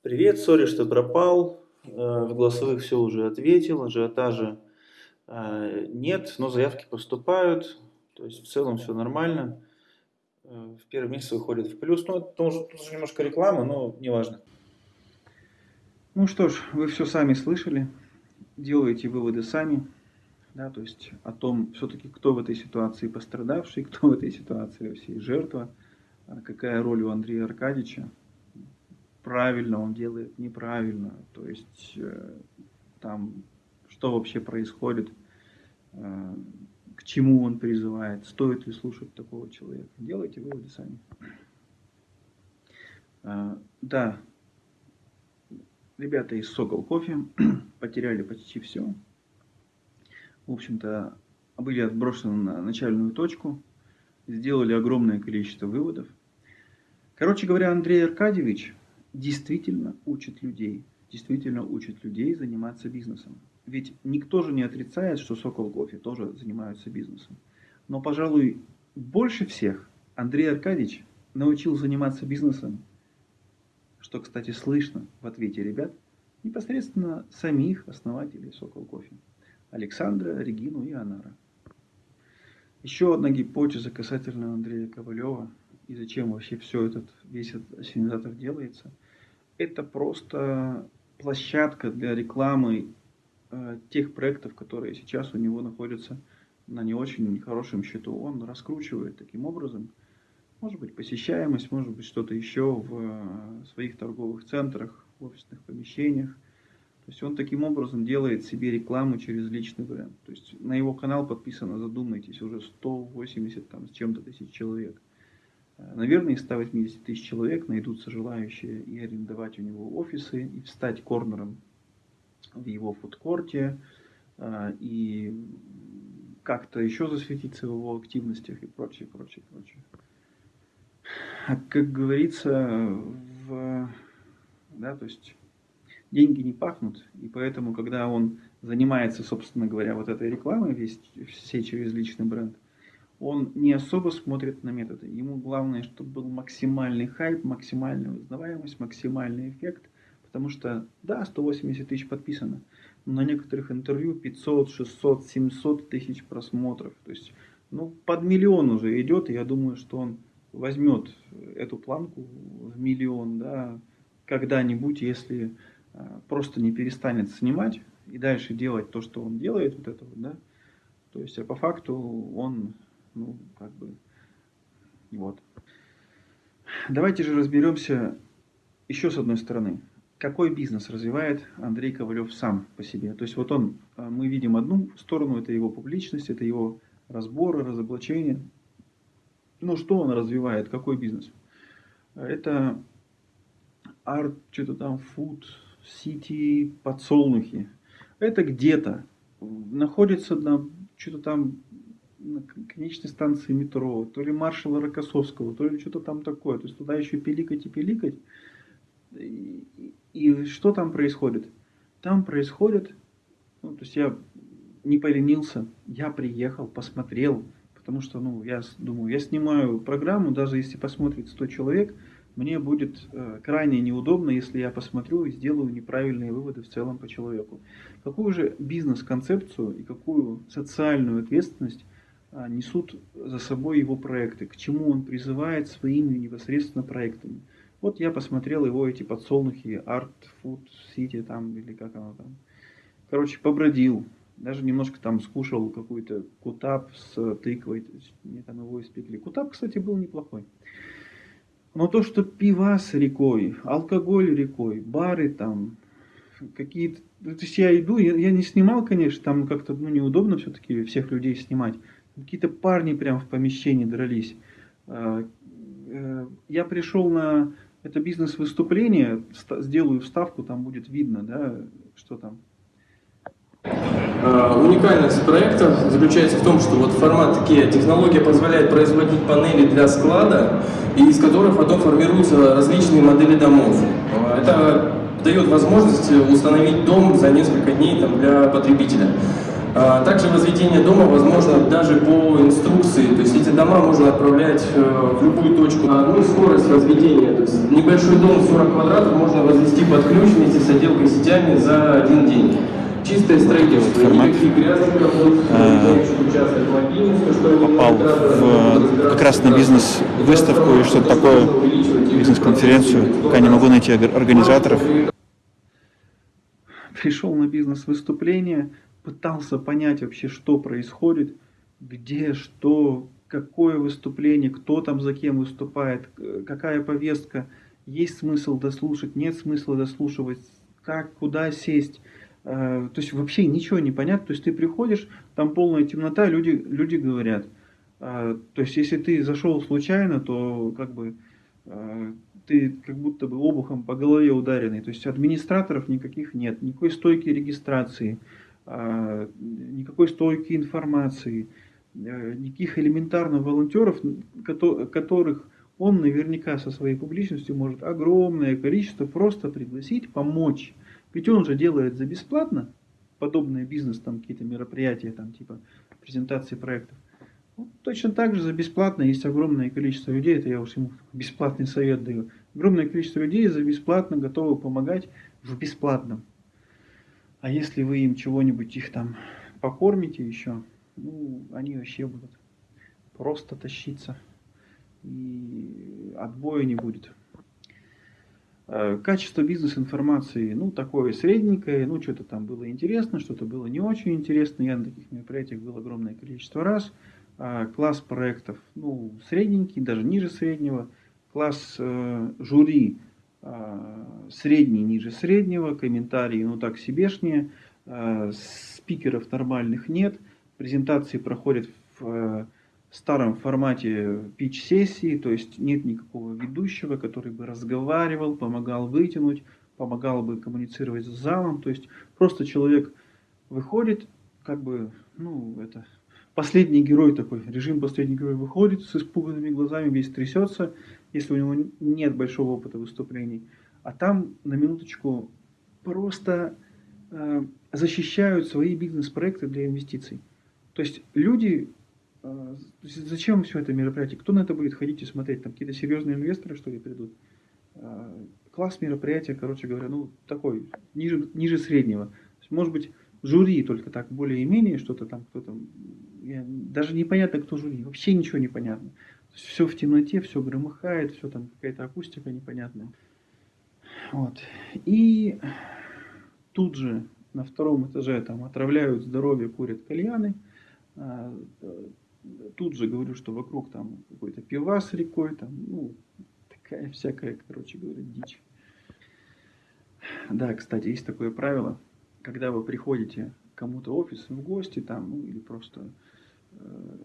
Привет, сори, что пропал. Э, в голосовых все уже ответил, ажиотажа э, нет, но заявки поступают, то есть в целом все нормально. Э, в первый месяц выходит в плюс, ну, это тоже, тоже немножко реклама, но неважно. Ну что ж, вы все сами слышали, делаете выводы сами. Да, то есть о том, все-таки кто в этой ситуации пострадавший, кто в этой ситуации вообще жертва, а какая роль у Андрея Аркадьевича, правильно он делает, неправильно, то есть э, там, что вообще происходит, э, к чему он призывает, стоит ли слушать такого человека. Делайте выводы сами. А, да, ребята из Сокол Кофе потеряли почти все в общем-то, были отброшены на начальную точку, сделали огромное количество выводов. Короче говоря, Андрей Аркадьевич действительно учит людей, действительно учит людей заниматься бизнесом. Ведь никто же не отрицает, что Сокол Кофе тоже занимаются бизнесом. Но, пожалуй, больше всех Андрей Аркадьевич научил заниматься бизнесом, что, кстати, слышно в ответе ребят, непосредственно самих основателей Сокол Кофе. Александра, Регину и Анара. Еще одна гипотеза касательно Андрея Ковалева и зачем вообще все этот, весь этот ассенизатор делается. Это просто площадка для рекламы тех проектов, которые сейчас у него находятся на не очень хорошем счету. Он раскручивает таким образом, может быть, посещаемость, может быть, что-то еще в э, своих торговых центрах, в офисных помещениях. То есть он таким образом делает себе рекламу через личный бренд. То есть на его канал подписано, задумайтесь, уже 180 там, с чем-то тысяч человек. Э, наверное, из 180 тысяч человек найдутся желающие и арендовать у него офисы, и встать корнером в его фудкорте, э, и как-то еще засветиться в его активностях и прочее, прочее, прочее. А как говорится, в, да, то есть деньги не пахнут, и поэтому, когда он занимается, собственно говоря, вот этой рекламой, весь, все через личный бренд, он не особо смотрит на методы. Ему главное, чтобы был максимальный хайп, максимальная узнаваемость, максимальный эффект, потому что, да, 180 тысяч подписано, но на некоторых интервью 500, 600, 700 тысяч просмотров. То есть, ну, под миллион уже идет, и я думаю, что он возьмет эту планку в миллион, да, когда-нибудь, если Э, просто не перестанет снимать и дальше делать то, что он делает, вот это вот, да, то есть, а по факту он, ну, как бы, вот. Давайте же разберемся еще с одной стороны. Какой бизнес развивает Андрей Ковалев сам по себе? То есть, вот он, э, мы видим одну сторону, это его публичность, это его разборы, разоблачения. Ну, что он развивает, какой бизнес? Это арт, что-то там, фуд, Сити подсолнухи. Это где-то находится на что-то там на конечной станции метро, то ли маршала Рокоссовского, то ли что-то там такое. То есть туда еще пиликать и пиликать. И что там происходит? Там происходит, ну, то есть я не поленился, я приехал, посмотрел, потому что, ну, я думаю, я снимаю программу, даже если посмотрит 100 человек, мне будет э, крайне неудобно, если я посмотрю и сделаю неправильные выводы в целом по человеку. Какую же бизнес-концепцию и какую социальную ответственность э, несут за собой его проекты, к чему он призывает своими непосредственно проектами. Вот я посмотрел его эти подсолнухи, Art Food City там, или как оно там. Короче, побродил, даже немножко там скушал какой-то кутап с тыквой, то есть мне там его испекли. Кутап, кстати, был неплохой. Но то, что пива с рекой, алкоголь рекой, бары там, какие-то... То есть я иду, я, я не снимал, конечно, там как-то ну, неудобно все-таки всех людей снимать. Какие-то парни прям в помещении дрались. А, э, я пришел на это бизнес-выступление, сделаю вставку, там будет видно, да, что там. А, уникальность проекта заключается в том, что вот формат такие технология позволяет производить панели для склада, и из которых потом формируются различные модели домов. А, это дает возможность установить дом за несколько дней там, для потребителя. А, также возведение дома возможно даже по инструкции, то есть эти дома можно отправлять э, в любую точку. Ну и скорость возведения, то есть небольшой дом 40 квадратов можно возвести под ключ вместе с отделкой сетями за один день. Чистое строительство, никаких грязных работ, попал в, как раз на бизнес-выставку и что-то такое, бизнес-конференцию, пока не могу найти организаторов. Пришел на бизнес-выступление, пытался понять вообще, что происходит, где, что, какое выступление, кто там за кем выступает, какая повестка, есть смысл дослушать, нет смысла дослушивать, как, куда сесть. Э, то есть вообще ничего не понятно. То есть ты приходишь, там полная темнота, люди, люди говорят. Э, то есть если ты зашел случайно, то как бы э, ты как будто бы обухом по голове ударенный. То есть администраторов никаких нет, никакой стойки регистрации, никакой стойки информации, никаких элементарных волонтеров, которых он наверняка со своей публичностью может огромное количество просто пригласить, помочь ведь он же делает за бесплатно подобные бизнес, там какие-то мероприятия, там типа презентации проектов. Вот, точно так же за бесплатно есть огромное количество людей, это я уж ему бесплатный совет даю. Огромное количество людей за бесплатно готовы помогать в бесплатном. А если вы им чего-нибудь их там покормите еще, ну, они вообще будут просто тащиться. И отбоя не будет. Э, качество бизнес-информации, ну, такое средненькое, ну, что-то там было интересно, что-то было не очень интересно. Я на таких мероприятиях был огромное количество раз. А, класс проектов, ну, средненький, даже ниже среднего. Класс э, жюри средний, ниже среднего. Комментарии, ну, так себешнее. Э, спикеров нормальных нет. Презентации проходят в... Э, старом формате пич-сессии, то есть нет никакого ведущего, который бы разговаривал, помогал вытянуть, помогал бы коммуницировать с залом, то есть просто человек выходит, как бы, ну, это последний герой такой, режим последний герой выходит с испуганными глазами, весь трясется, если у него нет большого опыта выступлений, а там на минуточку просто э, защищают свои бизнес-проекты для инвестиций. То есть люди а, зачем все это мероприятие? Кто на это будет ходить и смотреть? Там какие-то серьезные инвесторы, что ли, придут? А, класс мероприятия, короче говоря, ну, такой, ниже, ниже среднего. Может быть, жюри только так, более-менее что-то там, кто там, я, даже непонятно, кто жюри, вообще ничего не понятно. Все в темноте, все громыхает, все там какая-то акустика непонятная. Вот. И тут же на втором этаже там отравляют здоровье, курят кальяны, а, тут же говорю, что вокруг там какой-то пивас рекой, там, ну, такая всякая, короче говоря, дичь. Да, кстати, есть такое правило, когда вы приходите кому-то в офис в гости там, ну, или просто э,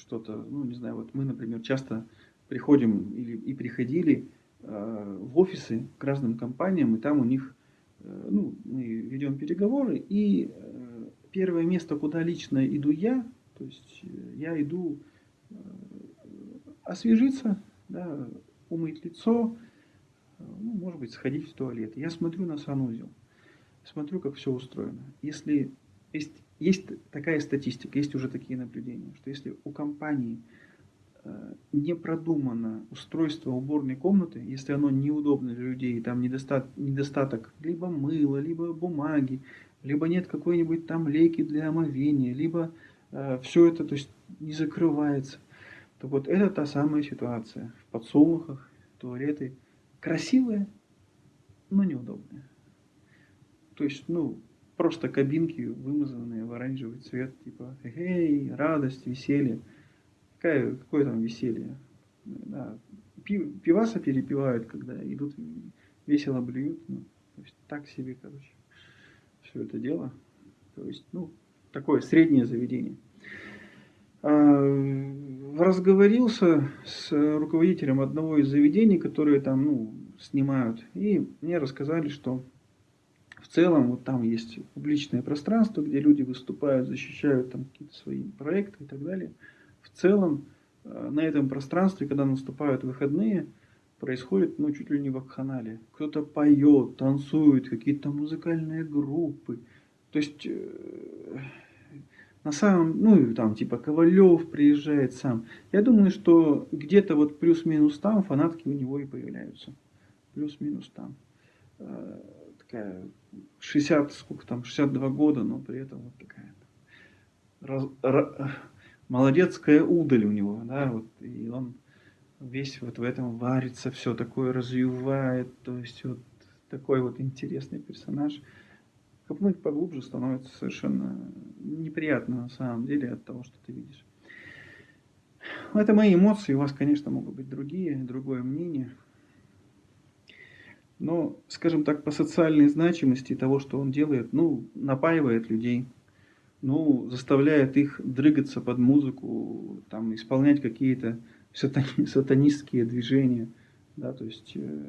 что-то, ну, не знаю, вот мы, например, часто приходим или и приходили э, в офисы к разным компаниям, и там у них, э, ну, мы ведем переговоры, и э, первое место, куда лично иду я, то есть э, я иду э, освежиться, да, умыть лицо, э, ну, может быть, сходить в туалет. Я смотрю на санузел, смотрю, как все устроено. Если есть есть такая статистика, есть уже такие наблюдения, что если у компании э, не продумано устройство уборной комнаты, если оно неудобно для людей, там недостаток, недостаток либо мыла, либо бумаги, либо нет какой-нибудь там лейки для омовения, либо э, все это то есть, не закрывается, то вот это та самая ситуация. В подсолнухах туалеты красивые, но неудобные. То есть, ну, просто кабинки, вымазанные в оранжевый цвет, типа, эй, радость, веселье. Какое, какое там веселье? Да, пив, пиваса перепивают, когда идут, весело блюют. Ну, то есть, так себе, короче, все это дело. То есть, ну, такое среднее заведение. А, разговорился с руководителем одного из заведений, которые там, ну, снимают, и мне рассказали, что целом вот там есть публичное пространство, где люди выступают, защищают там какие-то свои проекты и так далее. В целом э, на этом пространстве, когда наступают выходные, происходит ну, чуть ли не вакханалия. Кто-то поет, танцует, какие-то музыкальные группы. То есть э, на самом, ну там типа Ковалев приезжает сам. Я думаю, что где-то вот плюс-минус там фанатки у него и появляются. Плюс-минус там. Такая 60, сколько там, 62 года, но при этом вот такая раз, раз, молодецкая удаль у него, да, вот, и он весь вот в этом варится, все такое развивает, то есть вот такой вот интересный персонаж. Копнуть поглубже становится совершенно неприятно на самом деле от того, что ты видишь. Это мои эмоции, у вас, конечно, могут быть другие, другое мнение. Но, скажем так, по социальной значимости того, что он делает, ну, напаивает людей, ну, заставляет их дрыгаться под музыку, там, исполнять какие-то сатани, сатанистские движения, да, то есть, э,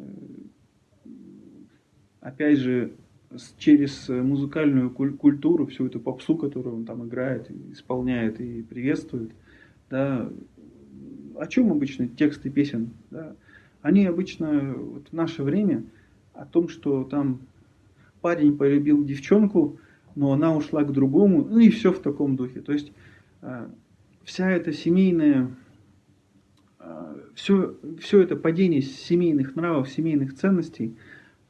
опять же, через музыкальную культуру, всю эту попсу, которую он там играет, исполняет и приветствует, да, о чем обычно тексты песен, да, они обычно вот в наше время о том, что там парень полюбил девчонку, но она ушла к другому, ну и все в таком духе. То есть э, вся эта семейная, все, э, все это падение семейных нравов, семейных ценностей,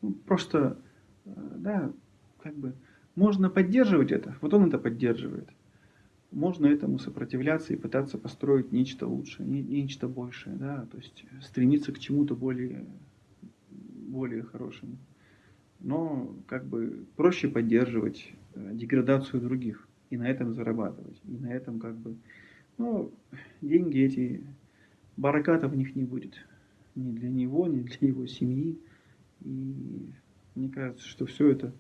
ну, просто, э, да, как бы, можно поддерживать это, вот он это поддерживает. Можно этому сопротивляться и пытаться построить нечто лучшее, нечто большее, да, то есть стремиться к чему-то более более хорошим. Но как бы проще поддерживать э, деградацию других и на этом зарабатывать. И на этом как бы, ну, деньги эти, бараката в них не будет. Ни для него, ни для его семьи. И мне кажется, что все это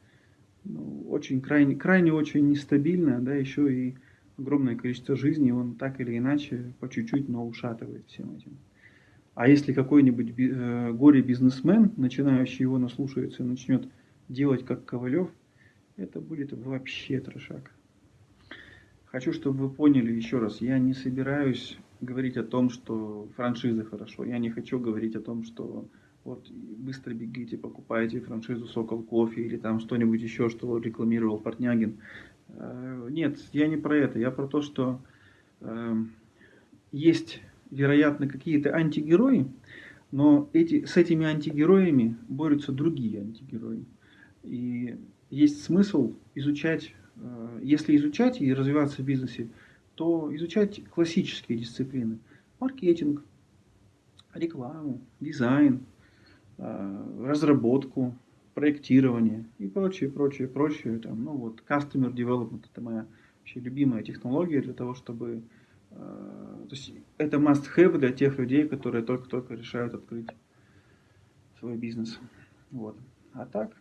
ну, очень крайне, крайне очень нестабильно, да, еще и огромное количество жизней он так или иначе по чуть-чуть, но ушатывает всем этим. А если какой-нибудь э, горе-бизнесмен, начинающий его наслушается, начнет делать как Ковалев, это будет вообще трешак. Хочу, чтобы вы поняли еще раз, я не собираюсь говорить о том, что франшиза хорошо. Я не хочу говорить о том, что вот быстро бегите, покупайте франшизу Сокол Кофе или там что-нибудь еще, что рекламировал Портнягин. Э, нет, я не про это. Я про то, что э, есть вероятно, какие-то антигерои, но эти, с этими антигероями борются другие антигерои. И есть смысл изучать, э, если изучать и развиваться в бизнесе, то изучать классические дисциплины. Маркетинг, рекламу, дизайн, э, разработку, проектирование и прочее, прочее, прочее. Там, ну вот, customer development – это моя вообще любимая технология для того, чтобы то есть это must-have для тех людей, которые только-только решают открыть свой бизнес. Вот. А так,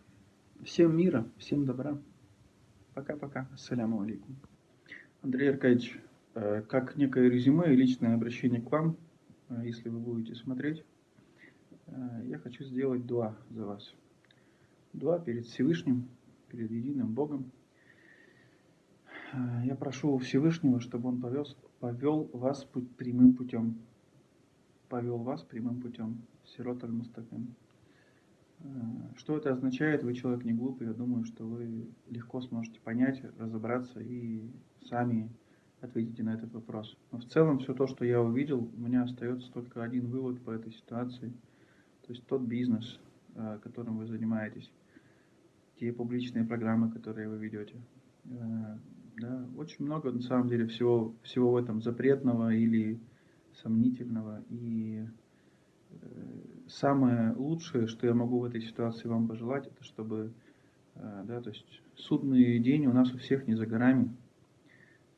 всем мира, всем добра. Пока-пока. Ассаляму алейкум. Андрей Аркадьевич, э, как некое резюме и личное обращение к вам, э, если вы будете смотреть, я хочу сделать два за вас. Два перед Всевышним, перед единым Богом. Я прошу Всевышнего, чтобы Он повез повел вас путь, прямым путем. Повел вас прямым путем. Сирот аль-Мустаким. Э, что это означает? Вы человек не глупый, я думаю, что вы легко сможете понять, разобраться и сами ответите на этот вопрос. Но в целом все то, что я увидел, у меня остается только один вывод по этой ситуации. То есть тот бизнес, э, которым вы занимаетесь, те публичные программы, которые вы ведете. Э, да, очень много на самом деле всего, всего в этом запретного или сомнительного. И самое лучшее, что я могу в этой ситуации вам пожелать, это чтобы, э, да, то есть судный день у нас у всех не за горами.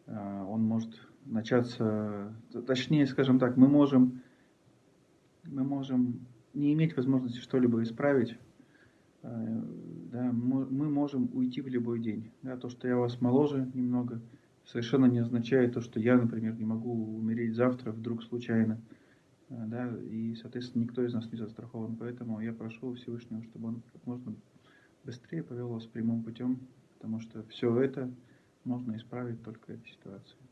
Э, он может начаться, точнее, скажем так, мы можем, мы можем не иметь возможности что-либо исправить, э, да, мы можем уйти в любой день. Да, то, что я вас моложе немного, совершенно не означает то, что я, например, не могу умереть завтра вдруг случайно. Э, да, и, соответственно, никто из нас не застрахован. Поэтому я прошу Всевышнего, чтобы он как можно быстрее повел вас прямым путем, потому что все это можно исправить только этой ситуацией.